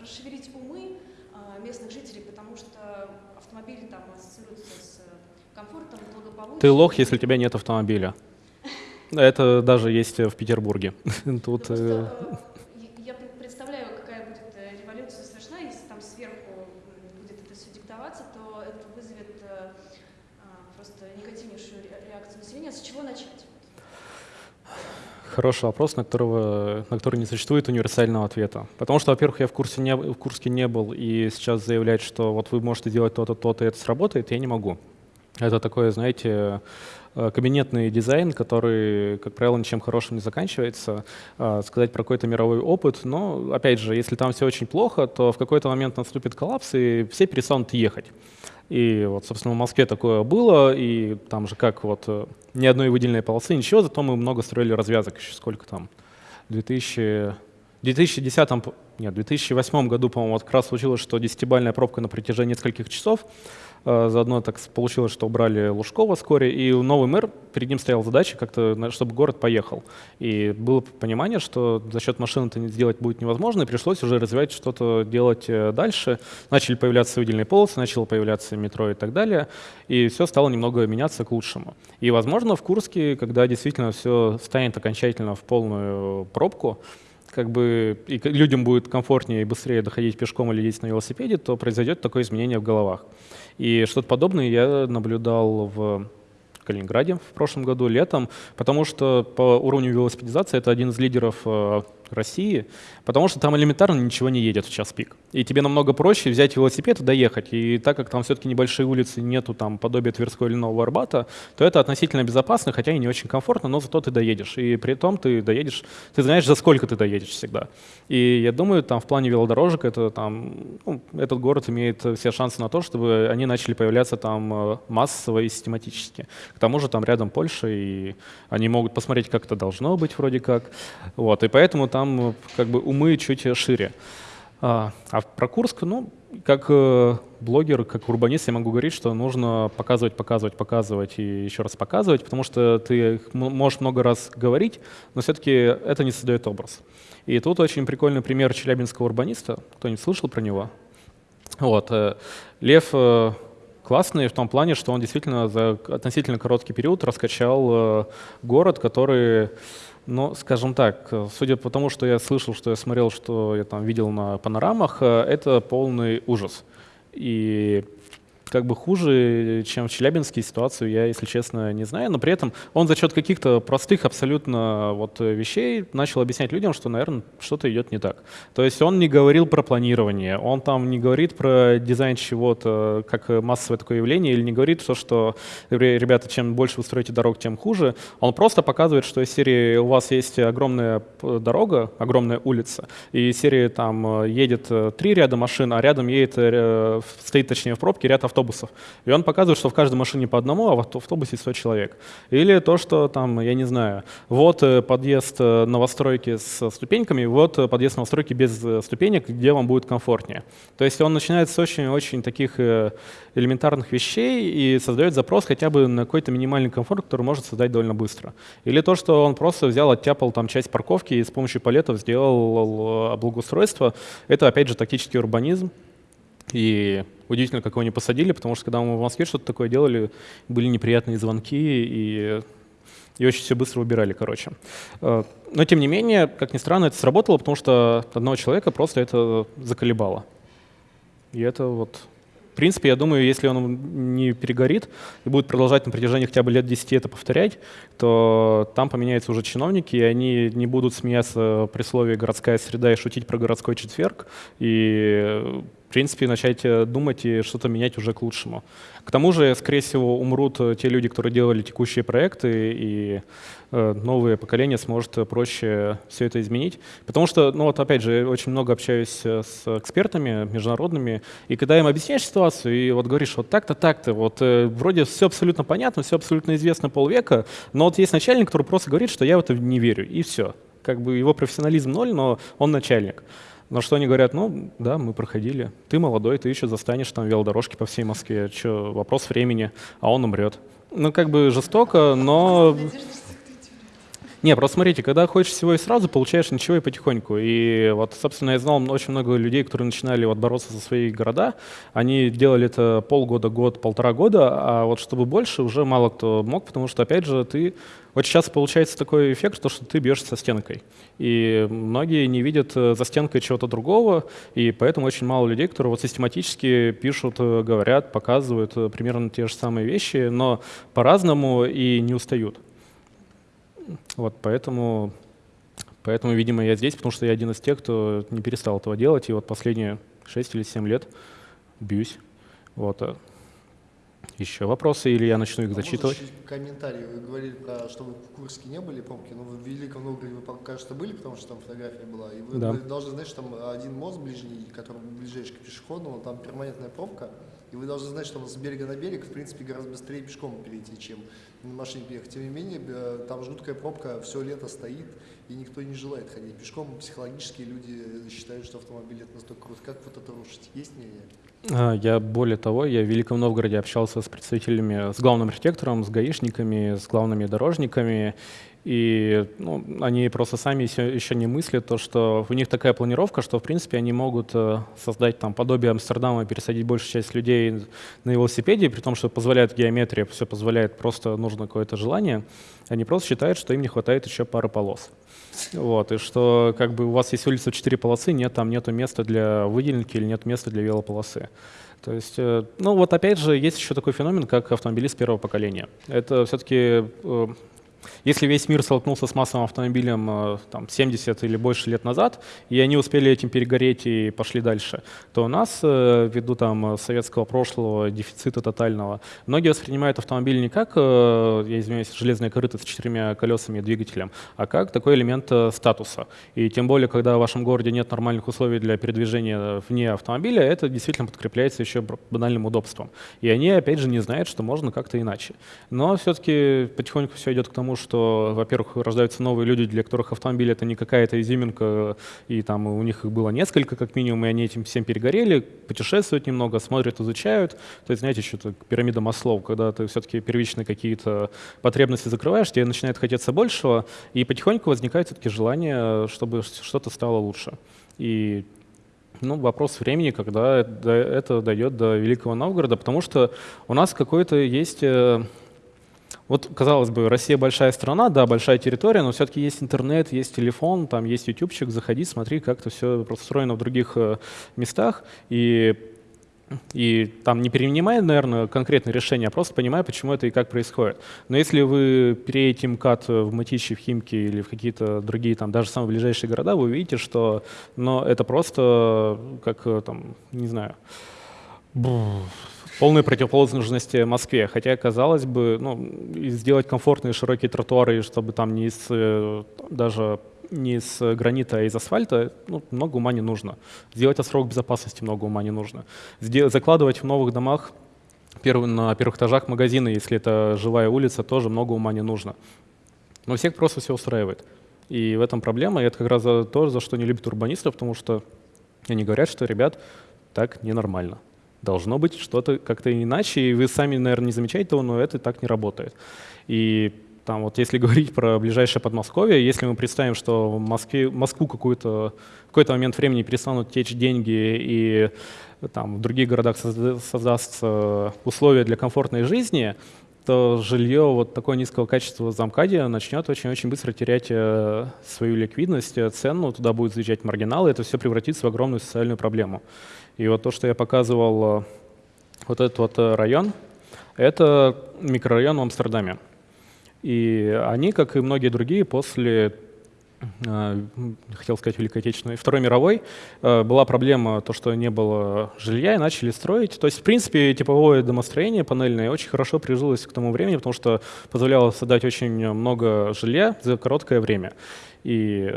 расшевелить умы местных жителей? Потому что автомобили там ассоциируются с комфортом, благополучием. Ты лох, если у тебя нет автомобиля. Это даже есть в Петербурге. Тут Просто, э, э, я- я пред- представляю, какая будет э, революция совершена, если там сверху будет это все диктоваться, то это вызовет просто негативнейшую ре- реакцию населения. С чего начать? Хороший вопрос, на, которого, на который не существует универсального ответа. Потому что, во-первых, я в, курсе не, в Курске не был, и сейчас заявлять, что вот вы можете делать то-то, то-то, и это сработает, я не могу. Это такое, знаете, э, кабинетный дизайн, который, как правило, ничем хорошим не заканчивается. Э, сказать про какой-то мировой опыт, но, опять же, если там все очень плохо, то в какой-то момент наступит коллапс, и все перестанут ехать. И вот, собственно, в Москве такое было, и там же как вот э, ни одной выделенной полосы, ничего, зато мы много строили развязок еще сколько там, 2000, 2010, нет, 2008 году, по-моему, вот как раз случилось, что десятибальная пробка на протяжении нескольких часов, заодно так получилось, что убрали Лужкова вскоре, и новый мэр, перед ним стояла задача как-то, чтобы город поехал. И было понимание, что за счет машин это сделать будет невозможно, и пришлось уже развивать что-то делать э, дальше. Начали появляться выделенные полосы, начало появляться метро и так далее, и все стало немного меняться к лучшему. И, возможно, в Курске, когда действительно все станет окончательно в полную пробку, как бы и людям будет комфортнее и быстрее доходить пешком или ездить на велосипеде, то произойдет такое изменение в головах. И что-то подобное я наблюдал в Калининграде в прошлом году, летом, потому что по уровню велосипедизации это один из лидеров э, России, потому что там элементарно ничего не едет в час пик. И тебе намного проще взять велосипед и доехать. И так как там все-таки небольшие улицы, нету там подобия Тверского или Нового Арбата, то это относительно безопасно, хотя и не очень комфортно, но зато ты доедешь. И при том ты доедешь, ты знаешь, за сколько ты доедешь всегда. И я думаю, там в плане велодорожек это там, ну, этот город имеет все шансы на то, чтобы они начали появляться там э, массово и систематически. К тому же там рядом Польша, и они могут посмотреть, как это должно быть вроде как. Вот, и поэтому там там э, как бы умы чуть шире. А, а про Курск, ну, как э, блогер, как урбанист, я могу говорить, что нужно показывать, показывать, показывать и еще раз показывать, потому что ты можешь много раз говорить, но все-таки это не создает образ. И тут очень прикольный пример челябинского урбаниста. Кто-нибудь слышал про него? Вот. Э, Лев классный в том плане, что он действительно за относительно короткий период раскачал город, который ну, скажем так, судя по тому, что я слышал, что я смотрел, что я там видел на панорамах, э, это полный ужас. И как бы хуже, чем в Челябинске ситуацию, я, если честно, не знаю. Но при этом он за счет каких-то простых абсолютно вот вещей начал объяснять людям, что, наверное, что-то идет не так. То есть он не говорил про планирование, он там не говорит про дизайн чего-то как массовое такое явление, или не говорит то, что, ребята, чем больше вы строите дорог, тем хуже. Он просто показывает, что из серии у вас есть огромная дорога, огромная улица, и из серии там едет три ряда машин, а рядом едет, э, стоит точнее в пробке ряд автобусов автобусов. И он показывает, что в каждой машине по одному, а в автобусе 100 человек. Или то, что там, я не знаю, вот э, подъезд э, новостройки с ступеньками, вот э, подъезд новостройки без ступенек, где вам будет комфортнее. То есть он начинает с очень-очень таких элементарных вещей и создает запрос хотя бы на какой-то минимальный комфорт, который может создать довольно быстро. Или то, что он просто взял, оттяпал там часть парковки и с помощью палетов сделал благоустройство. Это, опять же, тактический урбанизм. И удивительно, как его не посадили, потому что когда мы в Москве что-то такое делали, были неприятные звонки, и, и очень все быстро убирали, короче. Э, но тем не менее, как ни странно, это сработало, потому что одного человека просто это заколебало. И это вот в принципе, я думаю, если он не перегорит и будет продолжать на протяжении хотя бы лет 10 это повторять, то там поменяются уже чиновники, и они не будут смеяться при слове «городская среда» и шутить про городской четверг, и в принципе, начать э, думать и что-то менять уже к лучшему. К тому же, скорее всего, умрут э, те люди, которые делали текущие проекты, и э, новое поколение сможет проще все это изменить. Потому что, ну вот опять же, очень много общаюсь с экспертами международными, и когда им объясняешь ситуацию, и вот говоришь, вот так-то, так-то, вот вроде все абсолютно понятно, все абсолютно известно полвека, но вот есть начальник, который просто говорит, что я в это не верю, и все. Как бы его профессионализм ноль, но он начальник. На что они говорят, ну да, мы проходили. Ты молодой, ты еще застанешь там велодорожки по всей Москве. Че, вопрос времени, а он умрет. Ну как бы жестоко, но... Не, просто смотрите, когда хочешь всего и сразу, получаешь ничего и потихоньку. И вот, собственно, я знал очень много людей, которые начинали вот бороться за свои города. Они делали это полгода, год, полтора года, а вот чтобы больше, уже мало кто мог, потому что, опять же, ты очень часто получается такой эффект, что, что ты бьешься со стенкой. И многие не видят э, за стенкой чего-то другого, и поэтому очень мало людей, которые вот систематически пишут, э, говорят, показывают э, примерно те же самые вещи, но по-разному и не устают. Вот поэтому, поэтому, видимо, я здесь, потому что я один из тех, кто не перестал этого делать, и вот последние 6 или 7 лет бьюсь. Вот. Еще вопросы, или я начну их А зачитывать? чуть комментарий? Вы говорили про, что вы в Курске не были пробки, но вы в Великом Новгороде вы, что были, потому что там фотография была. И вы, Да. должны знать, что там один мост ближний, который ближайший к пешеходному, там перманентная пробка. И вы должны знать, что с берега на берег, в принципе, гораздо быстрее пешком перейти, чем на машине переехать. Тем не менее, э, там жуткая пробка, все лето стоит, и никто не желает ходить пешком. Психологически люди считают, что автомобиль это настолько круто. Как вот это рушить? Есть мнение? А, Я более того, я в Великом Новгороде общался с представителями, с главным архитектором, с гаишниками, с главными дорожниками, и ну, они просто сами еще, не мыслят то, что у них такая планировка, что в принципе они могут э, создать там подобие Амстердама, пересадить большую часть людей на велосипеде, при том, что позволяет геометрия, все позволяет, просто нужно какое-то желание. Они просто считают, что им не хватает еще пары полос. Вот, и что как бы у вас есть улица в четыре полосы, нет, там нету места для выделенки или нет места для велополосы. То есть, э, ну вот опять же, есть еще такой феномен, как автомобилист первого поколения. Это все-таки, э, если весь мир столкнулся с массовым автомобилем э, там, 70 или больше лет назад, и они успели этим перегореть и пошли дальше, то у нас, э, ввиду там, советского прошлого, дефицита тотального, многие воспринимают автомобиль не как, э, я извиняюсь, железная корыто с четырьмя колесами и двигателем, а как такой элемент статуса. И тем более, когда в вашем городе нет нормальных условий для передвижения вне автомобиля, это действительно подкрепляется еще банальным удобством. И они, опять же, не знают, что можно как-то иначе. Но все-таки потихоньку все идет к тому, что, во-первых, рождаются новые люди, для которых автомобиль это не какая-то изюминка, и там у них их было несколько, как минимум, и они этим всем перегорели, путешествуют немного, смотрят, изучают. То есть, знаете, что-то пирамида Маслоу, когда ты все-таки первичные какие-то потребности закрываешь, тебе начинает хотеться большего, и потихоньку возникает все-таки желание, чтобы что-то стало лучше. И ну, вопрос времени, когда это- дойдет до Великого Новгорода, потому что у нас какой-то есть... э, Вот, казалось бы, Россия большая страна, да, большая территория, но все-таки есть интернет, есть телефон, там есть ютубчик, заходи, смотри, как это все устроено в других э, местах. И и там не перенимая, наверное, конкретное решение, а просто понимая, почему это и как происходит. Но если вы переедете МКАД в Мытищи, в Химки или в какие-то другие, там, даже самые ближайшие города, вы увидите, что но это просто как, э, там, не знаю, полной противоположности Москве. Хотя, казалось бы, ну, сделать комфортные широкие тротуары, чтобы там не из, э, даже не из гранита, а из асфальта, ну, много ума не нужно. Сделать срок безопасности много ума не нужно. Сдел- закладывать в новых домах на первых этажах магазины, если это живая улица, тоже много ума не нужно. Но всех просто все устраивает. И в этом проблема, и это как раз то, за что не любят урбанистов, потому что они говорят, что, ребят, так ненормально. Должно быть что-то как-то иначе, и вы сами, наверное, не замечаете того, но это так не работает. И там вот если говорить про ближайшее Подмосковье, если мы представим, что в Москве, Москву какую-то, в какой-то момент времени перестанут течь деньги и там в других городах созда- создастся условия для комфортной жизни, то жилье вот такого низкого качества в Замкаде начнет очень-очень быстро терять э, свою ликвидность, э, цену, туда будут заезжать маргиналы, это все превратится в огромную социальную проблему. И вот то, что я показывал, э, вот этот вот э, район, это микрорайон в Амстердаме. И они, как и многие другие, после, э, хотел сказать, Великой Отечественной, Второй мировой, была проблема, то, что не было жилья, и начали строить. То есть, в принципе, типовое домостроение панельное очень хорошо прижилось к тому времени, потому что позволяло создать очень много жилья за короткое время. И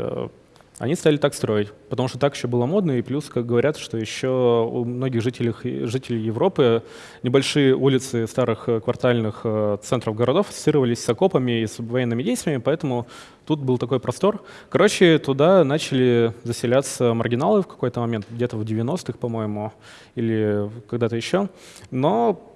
они стали так строить, потому что так еще было модно, и плюс, как говорят, что еще у многих жителей, жителей Европы небольшие улицы старых э, квартальных э, центров городов ассоциировались с окопами и с военными действиями, поэтому тут был такой простор. Короче, туда начали заселяться маргиналы в какой-то момент, где-то в 90-х, по-моему, или когда-то еще. Но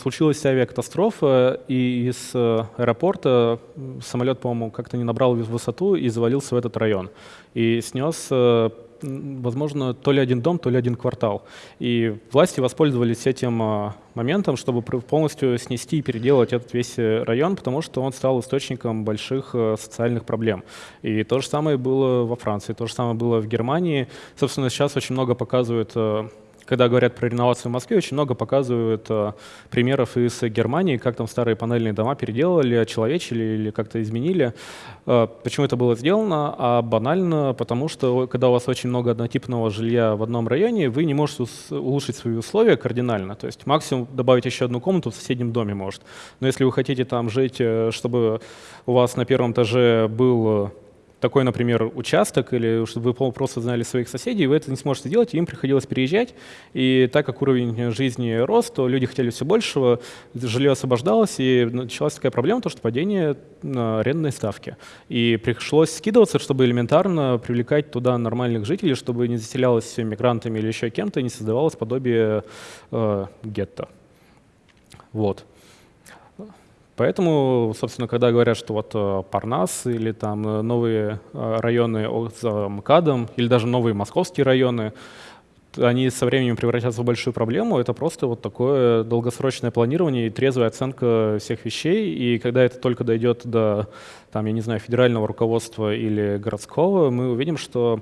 случилась авиакатастрофа, и из э, аэропорта самолет, по-моему, как-то не набрал выс- высоту и завалился в этот район. И снес, э, возможно, то ли один дом, то ли один квартал. И власти воспользовались этим э, моментом, чтобы полностью снести и переделать этот весь э, район, потому что он стал источником больших социальных проблем. И то же самое было во Франции, то же самое было в Германии. Собственно, сейчас очень много показывают когда говорят про реновацию в Москве, очень много показывают э, примеров из Германии, как там старые панельные дома переделали, очеловечили или как-то изменили. Э, почему это было сделано? А банально, потому что когда у вас очень много однотипного жилья в одном районе, вы не можете улучшить свои условия кардинально. То есть максимум добавить еще одну комнату в соседнем доме может. Но если вы хотите там жить, э, чтобы у вас на первом этаже был такой, например, участок, или чтобы вы просто знали своих соседей, вы это не сможете делать, и им приходилось переезжать. И так как уровень жизни рос, то люди хотели все большего, жилье освобождалось, и началась такая проблема, то, что падение арендной ставки. И пришлось скидываться, чтобы элементарно привлекать туда нормальных жителей, чтобы не заселялось мигрантами или еще кем-то, и не создавалось подобие э, гетто. Вот. Поэтому, собственно, когда говорят, что вот э, Парнас или там э, новые э, районы за МКАДом или даже новые московские районы, они со временем превратятся в большую проблему. Это просто вот такое долгосрочное планирование и трезвая оценка всех вещей. И когда это только дойдет до, там, я не знаю, федерального руководства или городского, мы увидим, что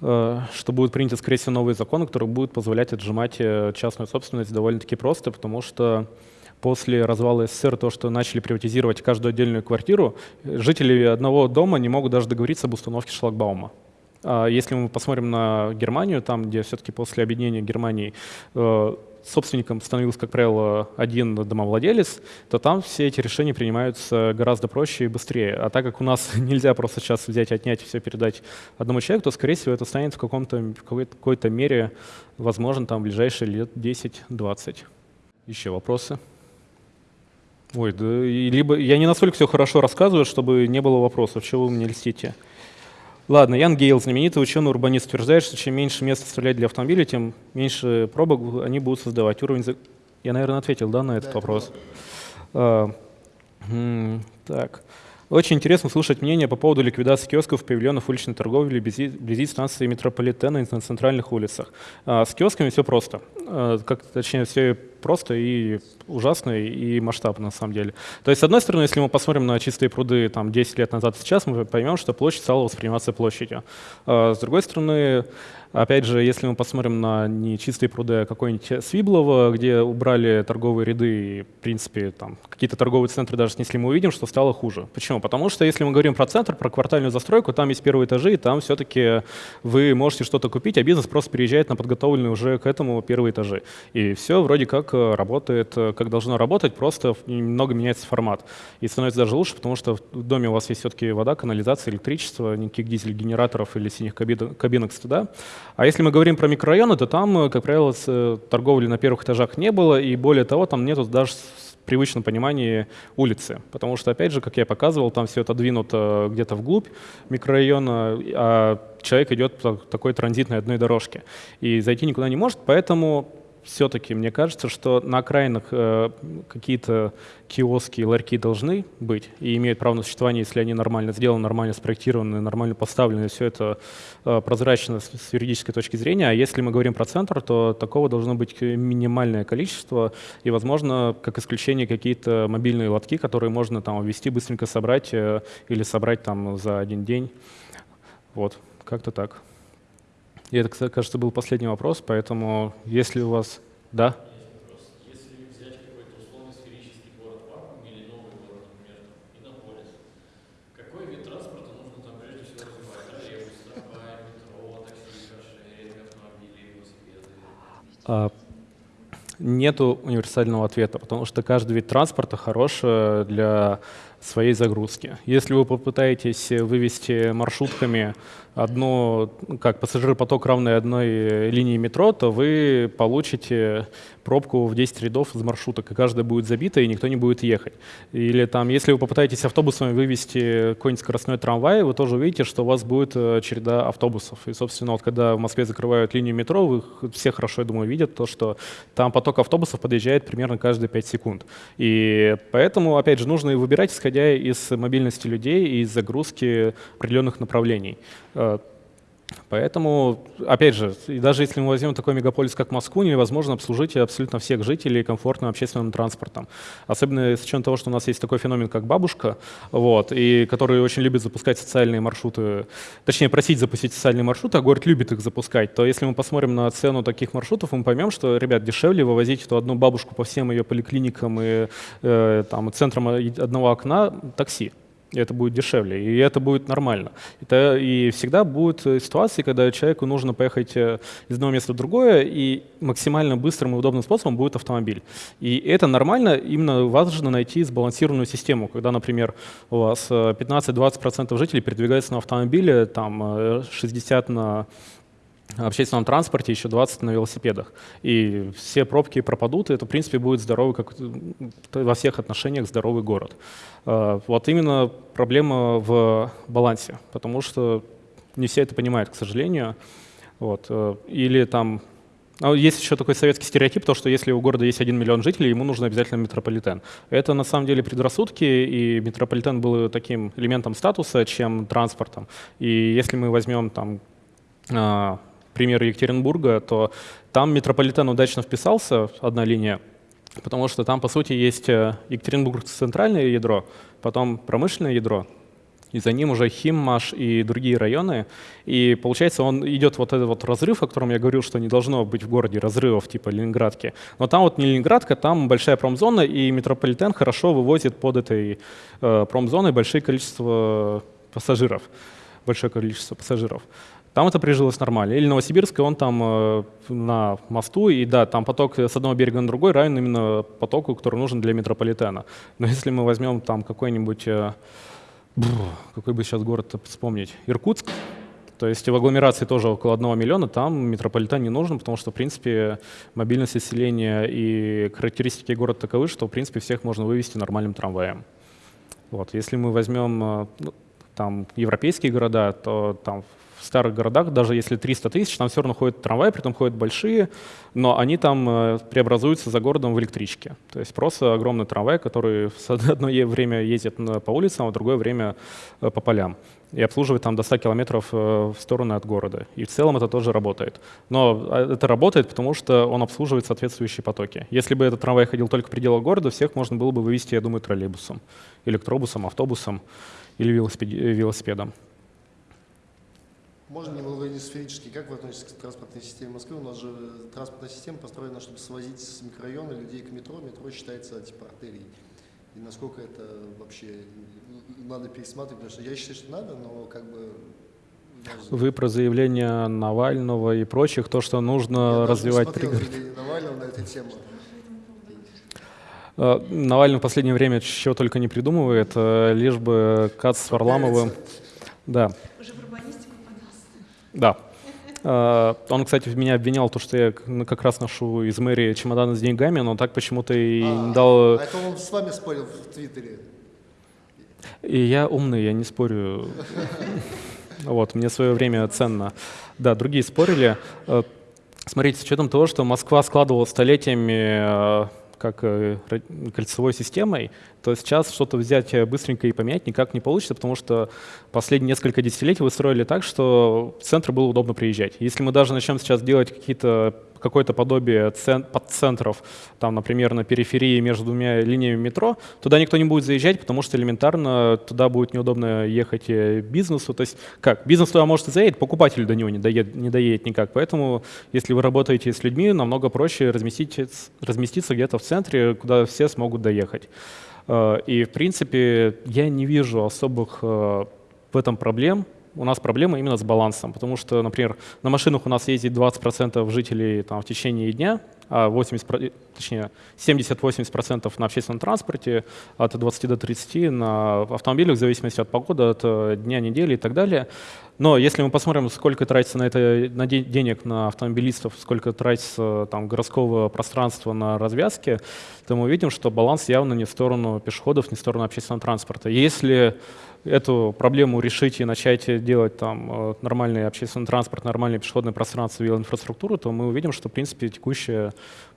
что будет принято, скорее всего, новый закон, который будет позволять отжимать частную собственность довольно-таки просто, потому что после развала СССР то, что начали приватизировать каждую отдельную квартиру, жители одного дома не могут даже договориться об установке шлагбаума. А если мы посмотрим на Германию, там, где все-таки после объединения Германии э, собственником становился, как правило, один домовладелец, то там все эти решения принимаются гораздо проще и быстрее. А так как у нас нельзя просто сейчас взять, отнять и все передать одному человеку, то, скорее всего, это станет в, в какой-то мере возможно там в ближайшие лет 10-20. Еще вопросы? Ой, да, либо я не настолько все хорошо рассказываю, чтобы не было вопросов, чего вы мне льстите. Ладно, Ян Гейл, знаменитый ученый-урбанист, утверждает, что чем меньше места оставлять для автомобиля, тем меньше пробок они будут создавать. Уровень... Я, наверное, ответил да, на этот да, вопрос. А, так. Очень интересно слушать мнение по поводу ликвидации киосков, павильонов уличной торговли вблизи, вблизи станции метрополитена на центральных улицах. А, с киосками все просто. А, как, точнее, все просто и ужасно, и масштабно на самом деле. То есть, с одной стороны, если мы посмотрим на чистые пруды там, 10 лет назад сейчас, мы поймем, что площадь стала восприниматься площадью. А, с другой стороны, Опять же, если мы посмотрим на не чистые пруды, а какой-нибудь Свиблово, где убрали торговые ряды и, в принципе, там какие-то торговые центры даже снесли, мы увидим, что стало хуже. Почему? Потому что если мы говорим про центр, про квартальную застройку, там есть первые этажи, и там все-таки вы можете что-то купить, а бизнес просто переезжает на подготовленные уже к этому первые этажи. И все вроде как работает, э, как должно работать, просто немного меняется формат. И становится даже лучше, потому что в доме у вас есть все-таки вода, канализация, электричество, никаких дизель-генераторов или синих кабинок, кабинок стыда. А если мы говорим про микрорайоны, то там, э, как правило, э, торговли на первых этажах не было, и более того, там нету даже привычном понимании улицы. Потому что, опять же, как я показывал, там все это двинуто где-то вглубь микрорайона, а человек идет по такой транзитной одной дорожке. И зайти никуда не может, поэтому все-таки мне кажется, что на окраинах э, какие-то киоски и ларьки должны быть и имеют право на существование, если они нормально сделаны, нормально спроектированы, нормально поставлены, все это э, прозрачно с, юридической точки зрения. А если мы говорим про центр, то такого должно быть минимальное количество и, возможно, как исключение какие-то мобильные лотки, которые можно там ввести, быстренько собрать э, или собрать там за один день. Вот, как-то так. И это, кажется, был последний вопрос, поэтому если у вас... Да? А, нету универсального ответа, потому что каждый вид транспорта хорош для своей загрузки. Если вы попытаетесь вывести маршрутками одну, как пассажиропоток равный одной линии метро, то вы получите пробку в 10 рядов из маршруток, и каждая будет забита, и никто не будет ехать. Или там, если вы попытаетесь автобусами вывести какой-нибудь скоростной трамвай, вы тоже увидите, что у вас будет э, череда автобусов. И, собственно, вот когда в Москве закрывают линию метро, вы все хорошо, я думаю, видят то, что там поток автобусов подъезжает примерно каждые 5 секунд. И поэтому, опять же, нужно выбирать, исходя из мобильности людей и из загрузки определенных направлений. Поэтому, опять же, и даже если мы возьмем такой мегаполис, как Москву, невозможно обслужить абсолютно всех жителей комфортным общественным транспортом. Особенно с учетом того, что у нас есть такой феномен, как бабушка, вот, и который очень любит запускать социальные маршруты, точнее, просить запустить социальные маршруты, а город любит их запускать, то если мы посмотрим на цену таких маршрутов, мы поймем, что, ребят, дешевле вывозить эту одну бабушку по всем ее поликлиникам и э, там, центрам одного окна такси и это будет дешевле, и это будет нормально. Это, и всегда будут ситуации, когда человеку нужно поехать э, из одного места в другое, и максимально быстрым и удобным способом будет автомобиль. И это нормально, именно важно найти сбалансированную систему, когда, например, у вас 15-20% э, жителей передвигаются на автомобиле, там 60 э, на общественном транспорте, еще 20 на велосипедах. И все пробки пропадут, и это, в принципе, будет здоровый, как во всех отношениях здоровый город. А, вот именно проблема в балансе, потому что не все это понимают, к сожалению. Вот. Э, или там а есть еще такой советский стереотип, то, что если у города есть один миллион жителей, ему нужно обязательно метрополитен. Это на самом деле предрассудки, и метрополитен был таким элементом статуса, чем транспортом. И если мы возьмем там а, пример Екатеринбурга, то там метрополитен удачно вписался, одна линия, потому что там, по сути, есть э, Екатеринбург центральное ядро, потом промышленное ядро, и за ним уже Химмаш и другие районы. И получается, он идет вот этот вот разрыв, о котором я говорил, что не должно быть в городе разрывов типа Ленинградки. Но там вот не Ленинградка, там большая промзона, и метрополитен хорошо вывозит под этой э, промзоной большое количество пассажиров. Большое количество пассажиров. Там это прижилось нормально. Или Новосибирск, он там э, на мосту, и да, там поток с одного берега на другой равен именно потоку, который нужен для метрополитена. Но если мы возьмем там какой-нибудь, э, какой бы сейчас город вспомнить, Иркутск, то есть в агломерации тоже около одного миллиона, там метрополитен не нужен, потому что, в принципе, мобильность населения и характеристики города таковы, что, в принципе, всех можно вывести нормальным трамваем. Вот. Если мы возьмем э, ну, там, европейские города, то там в старых городах, даже если 300 тысяч, там все равно ходят трамваи, при этом ходят большие, но они там э, преобразуются за городом в электрички. То есть просто огромный трамвай, который в одно время ездит по улицам, а в другое время э, по полям и обслуживает там до 100 километров э, в стороны от города. И в целом это тоже работает. Но это работает, потому что он обслуживает соответствующие потоки. Если бы этот трамвай ходил только в пределах города, всех можно было бы вывести, я думаю, троллейбусом, электробусом, автобусом или велосипедом. Можно немного не сферически. Как вы относитесь к транспортной системе Москвы? У нас же транспортная система построена, чтобы свозить с микрорайона людей к метро. Метро считается типа артерией. И насколько это вообще надо пересматривать, потому что я считаю, что надо, но как бы вы про заявление Навального и прочих, то, что нужно я развивать... Я заявление Навального на эту тему. Э, Навальный в последнее время чего только не придумывает, э, лишь бы Кац с Варламовым... Да. Да. Uh, он, кстати, меня обвинял, то, что я как раз ношу из мэрии чемоданы с деньгами, но так почему-то и а, не дал... А это он с вами спорил в Твиттере? И я умный, я не спорю. Вот, мне свое время ценно. Да, другие спорили. Э, смотрите, с учетом того, что Москва складывала столетиями э, как э, кольцевой системой, то сейчас что-то взять э, быстренько и поменять никак не получится, потому что последние несколько десятилетий вы строили так, что в центр было удобно приезжать. Если мы даже начнем сейчас делать какие-то какое-то подобие подцентров, там, например, на периферии между двумя линиями метро, туда никто не будет заезжать, потому что элементарно туда будет неудобно ехать э, бизнесу. То есть как? Бизнес туда может и заедет, покупатель до него не доедет, не доедет никак. Поэтому, если вы работаете с людьми, намного проще разместить, разместиться где-то в центре, куда все смогут доехать. Э, и, в принципе, я не вижу особых э, в этом проблем. У нас проблема именно с балансом, потому что, например, на машинах у нас ездит 20% жителей там, в течение дня, а 80, точнее 70-80% на общественном транспорте, от 20 до 30 на автомобилях, в зависимости от погоды, от э, дня, недели и так далее. Но если мы посмотрим, сколько тратится на это на де денег на автомобилистов, сколько тратится там, городского пространства на развязки, то мы увидим, что баланс явно не в сторону пешеходов, не в сторону общественного транспорта. Если эту проблему решить и начать делать там э, нормальный общественный транспорт, нормальное пешеходное пространство и инфраструктуру, то мы увидим, что, в принципе, текущая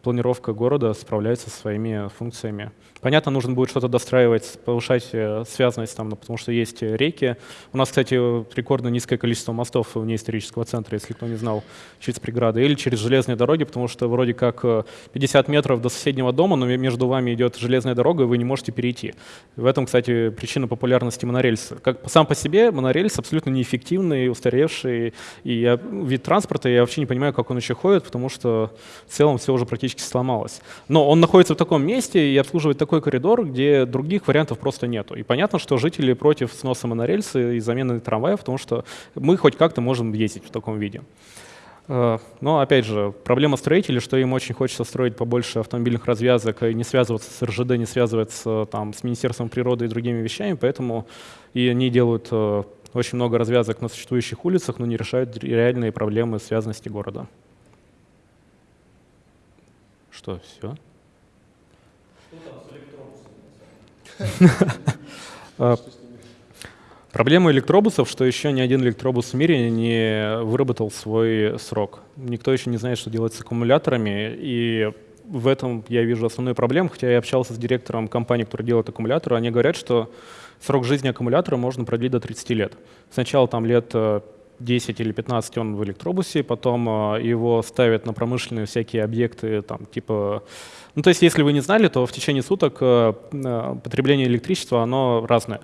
планировка города справляется со своими функциями. Понятно, нужно будет что-то достраивать, повышать э, связанность, там, ну, потому что есть реки. У нас, кстати, рекордно низкое количество мостов вне исторического центра, если кто не знал, через преграды, или через железные дороги, потому что вроде как 50 метров до соседнего дома, но между вами идет железная дорога, и вы не можете перейти. В этом, кстати, причина популярности монорельса. Как сам по себе монорельс абсолютно неэффективный, устаревший и вид транспорта, я вообще не понимаю, как он еще ходит, потому что в целом все уже практически сломалось. Но он находится в таком месте и обслуживает такой коридор, где других вариантов просто нету. И понятно, что жители против сноса монорельса и замены трамваев, потому что мы хоть как-то можем ездить в таком виде. Э, но, опять же, проблема строителей, что им очень хочется строить побольше автомобильных развязок и не связываться с РЖД, не связываться там, с Министерством природы и другими вещами, поэтому и они делают э, очень много развязок на существующих улицах, но не решают реальные проблемы связанности города. Что, все? Проблема электробусов, что еще ни один электробус в мире не выработал свой срок. Никто еще не знает, что делать с аккумуляторами, и в этом я вижу основную проблему, хотя я общался с директором компании, которая делает аккумуляторы, они говорят, что срок жизни аккумулятора можно продлить до 30 лет. Сначала там лет 10 э, или 15 он в электробусе, потом э, его ставят на промышленные всякие объекты, там, типа... Ну, то есть, если вы не знали, то в течение суток э, потребление электричества, оно разное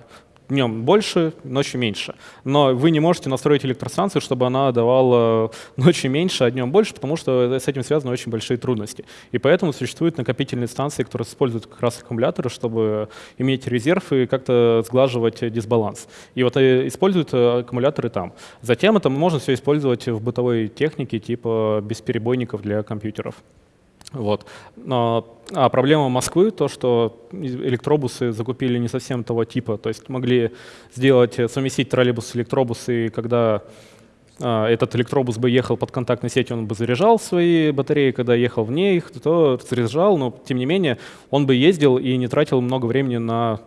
днем больше, ночью меньше. Но вы не можете настроить электростанцию, чтобы она давала ночью меньше, а днем больше, потому что с этим связаны очень большие трудности. И поэтому существуют накопительные станции, которые используют как раз аккумуляторы, чтобы иметь резерв и как-то сглаживать дисбаланс. И вот э, используют э, аккумуляторы там. Затем это можно все использовать в бытовой технике, типа бесперебойников для компьютеров. Вот. Но, а проблема Москвы то, что электробусы закупили не совсем того типа, то есть могли сделать, совместить троллейбус с электробусы, когда а, этот электробус бы ехал под контактной сетью, он бы заряжал свои батареи, когда ехал вне их, то заряжал, но тем не менее он бы ездил и не тратил много времени на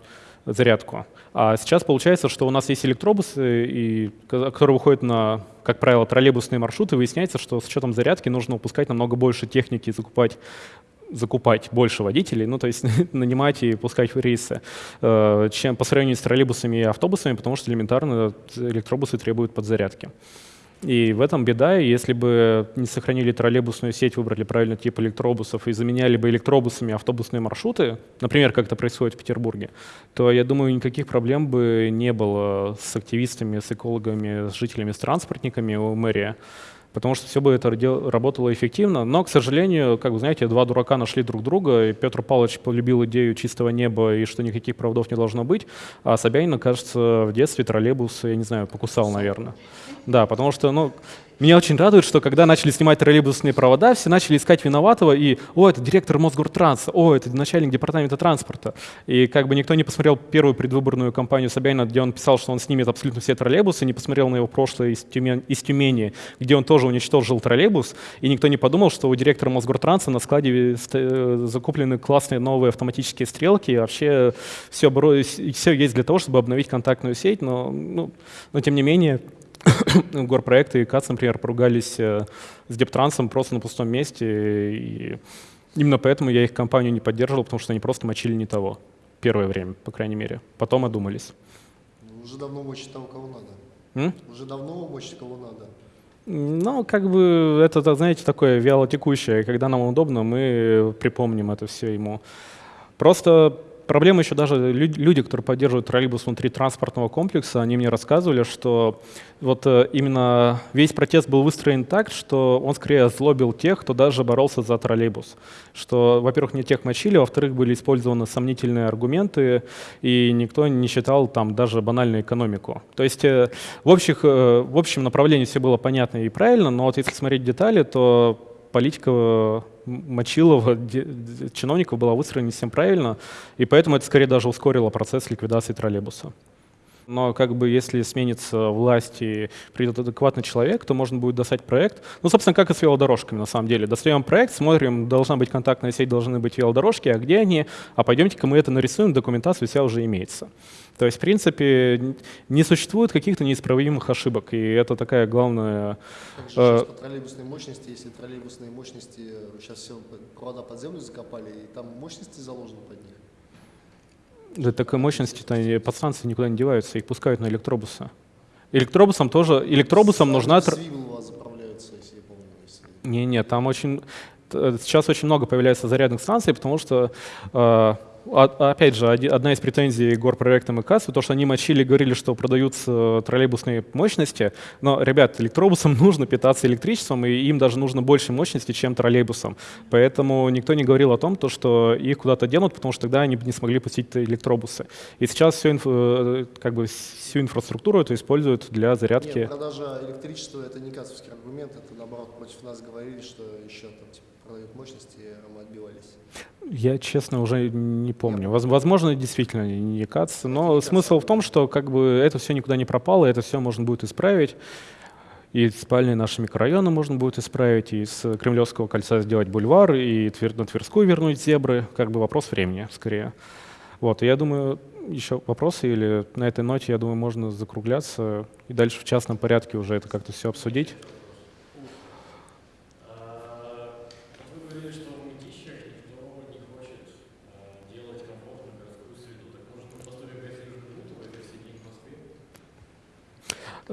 зарядку. А сейчас получается, что у нас есть электробусы, и, которые выходят на, как правило, троллейбусные маршруты, выясняется, что с учетом зарядки нужно выпускать намного больше техники, закупать закупать больше водителей, ну, то есть нанимать и пускать в рейсы, э, чем по сравнению с троллейбусами и автобусами, потому что элементарно электробусы требуют подзарядки. И в этом беда, если бы не сохранили троллейбусную сеть, выбрали правильный тип электробусов и заменяли бы электробусами автобусные маршруты, например, как это происходит в Петербурге, то, я думаю, никаких проблем бы не было с активистами, с экологами, с жителями, с транспортниками у мэрии потому что все бы это работало эффективно. Но, к сожалению, как вы знаете, два дурака нашли друг друга, и Петр Павлович полюбил идею чистого неба и что никаких проводов не должно быть, а Собянин, кажется, в детстве троллейбус, я не знаю, покусал, наверное. Да, потому что, ну, меня очень радует, что когда начали снимать троллейбусные провода, все начали искать виноватого, и «О, это директор Мосгортранса», «О, это начальник департамента транспорта». И как бы никто не посмотрел первую предвыборную кампанию Собянина, где он писал, что он снимет абсолютно все троллейбусы, не посмотрел на его прошлое из Тюмени, из Тюмени где он тоже уничтожил троллейбус, и никто не подумал, что у директора Мосгортранса на складе э, закуплены классные новые автоматические стрелки, и вообще все, все есть для того, чтобы обновить контактную сеть, но, ну, но тем не менее горпроекты и КАЦ, например, поругались э, с Дептрансом просто на пустом месте. И именно поэтому я их компанию не поддерживал, потому что они просто мочили не того. Первое время, по крайней мере. Потом одумались. Уже давно мочить того, кого надо. М? Уже давно мочить кого надо. Ну, как бы это, знаете, такое вялотекущее. Когда нам удобно, мы припомним это все ему. Просто Проблема еще даже люди, которые поддерживают троллейбус внутри транспортного комплекса, они мне рассказывали, что вот э, именно весь протест был выстроен так, что он скорее озлобил тех, кто даже боролся за троллейбус. Что, во-первых, не тех мочили, во-вторых, были использованы сомнительные аргументы, и никто не считал там даже банальную экономику. То есть э, в, общих, э, в общем направлении все было понятно и правильно, но вот если смотреть детали, то политика Мочилова, чиновников была выстроена не совсем правильно, и поэтому это скорее даже ускорило процесс ликвидации троллейбуса. Но как бы если сменится власть и придет адекватный человек, то можно будет достать проект. Ну, собственно, как и с велодорожками на самом деле. Достаем проект, смотрим, должна быть контактная сеть, должны быть велодорожки, а где они? А пойдемте-ка мы это нарисуем, документация вся уже имеется. То есть, в принципе, не существует каких-то неисправимых ошибок, и это такая главная... Также сейчас по троллейбусной мощности, если троллейбусные мощности, сейчас все провода под землю закопали, и там мощности заложены под них. Да такой мощности-то подстанции никуда не деваются, их пускают на электробусы. Электробусам тоже, электробусам нужна... Свивы у вас заправляются, если я помню. Если... Не-не, там очень... Сейчас очень много появляется зарядных станций, потому что э, опять же, одна из претензий горпроекта МКС, то, что они мочили, говорили, что продаются троллейбусные мощности, но, ребят, электробусам нужно питаться электричеством, и им даже нужно больше мощности, чем троллейбусам. Поэтому никто не говорил о том, то, что их куда-то денут, потому что тогда они бы не смогли пустить электробусы. И сейчас всю. Э, как бы, всю инфраструктуру это используют для зарядки. Нет, продажа электричества — это не кассовский аргумент, это, наоборот, против нас говорили, что еще там типа, продают мощности, мы отбивались. Я, честно, уже не помню. Возможно, действительно не КАЦ, но смысл в том, что как бы это все никуда не пропало, это все можно будет исправить. И спальные наши микрорайоны можно будет исправить, и с Кремлевского кольца сделать бульвар, и на Тверскую вернуть зебры. Как бы вопрос времени, скорее. Вот, я думаю, еще вопросы или на этой ноте, я думаю, можно закругляться и дальше в частном порядке уже это как-то все обсудить.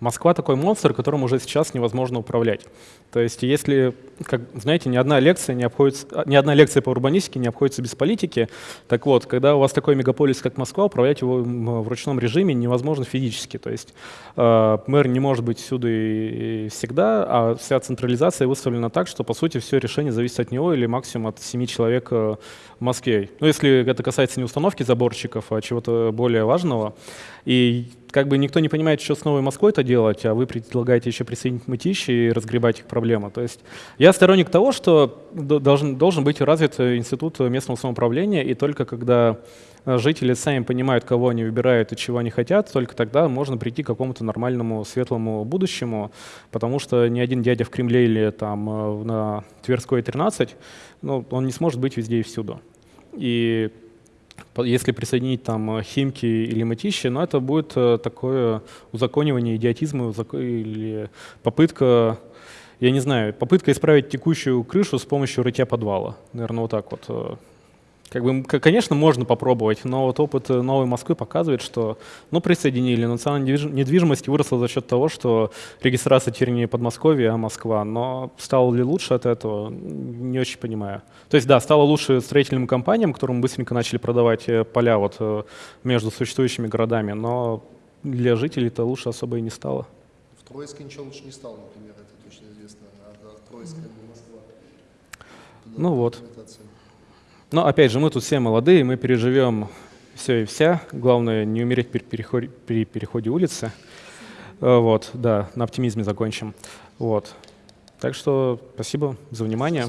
Москва такой монстр, которым уже сейчас невозможно управлять. То есть если, как, знаете, ни одна лекция не обходится, ни одна лекция по урбанистике не обходится без политики. Так вот, когда у вас такой мегаполис, как Москва, управлять его в ручном режиме невозможно физически. То есть э, мэр не может быть всюду и всегда, а вся централизация выставлена так, что по сути все решение зависит от него или максимум от семи человек э, в Москве. Ну, если это касается не установки заборчиков, а чего-то более важного. И как бы никто не понимает, что с Новой Москвой это делать, а вы предлагаете еще присоединить мытищи и разгребать их проблемы. То есть я сторонник того, что должен, должен быть развит институт местного самоуправления, и только когда жители сами понимают, кого они выбирают и чего они хотят, только тогда можно прийти к какому-то нормальному светлому будущему, потому что ни один дядя в Кремле или там э, на Тверской 13, ну, он не сможет быть везде и всюду. И если присоединить там э, Химки или Мытищи, но это будет э, такое узаконивание идиотизма или попытка, я не знаю, попытка исправить текущую крышу с помощью рытья подвала. Наверное, вот так вот э, как бы, конечно, можно попробовать, но вот опыт э, Новой Москвы показывает, что ну, присоединили. Национальная недвижимость выросла за счет того, что регистрация теперь не Подмосковье, а Москва. Но стало ли лучше от этого, не очень понимаю. То есть, да, стало лучше строительным компаниям, которым быстренько начали продавать э, поля вот э, между существующими городами, но для жителей это лучше особо и не стало. В Троицке ничего лучше не стало, например, это точно известно. А, Троицк как бы Москва. ну вот. Но опять же, мы тут все молодые, мы переживем все и вся. Главное не умереть при переходе, при переходе улицы. Э, вот, да, на оптимизме закончим. Вот. Так что спасибо за внимание.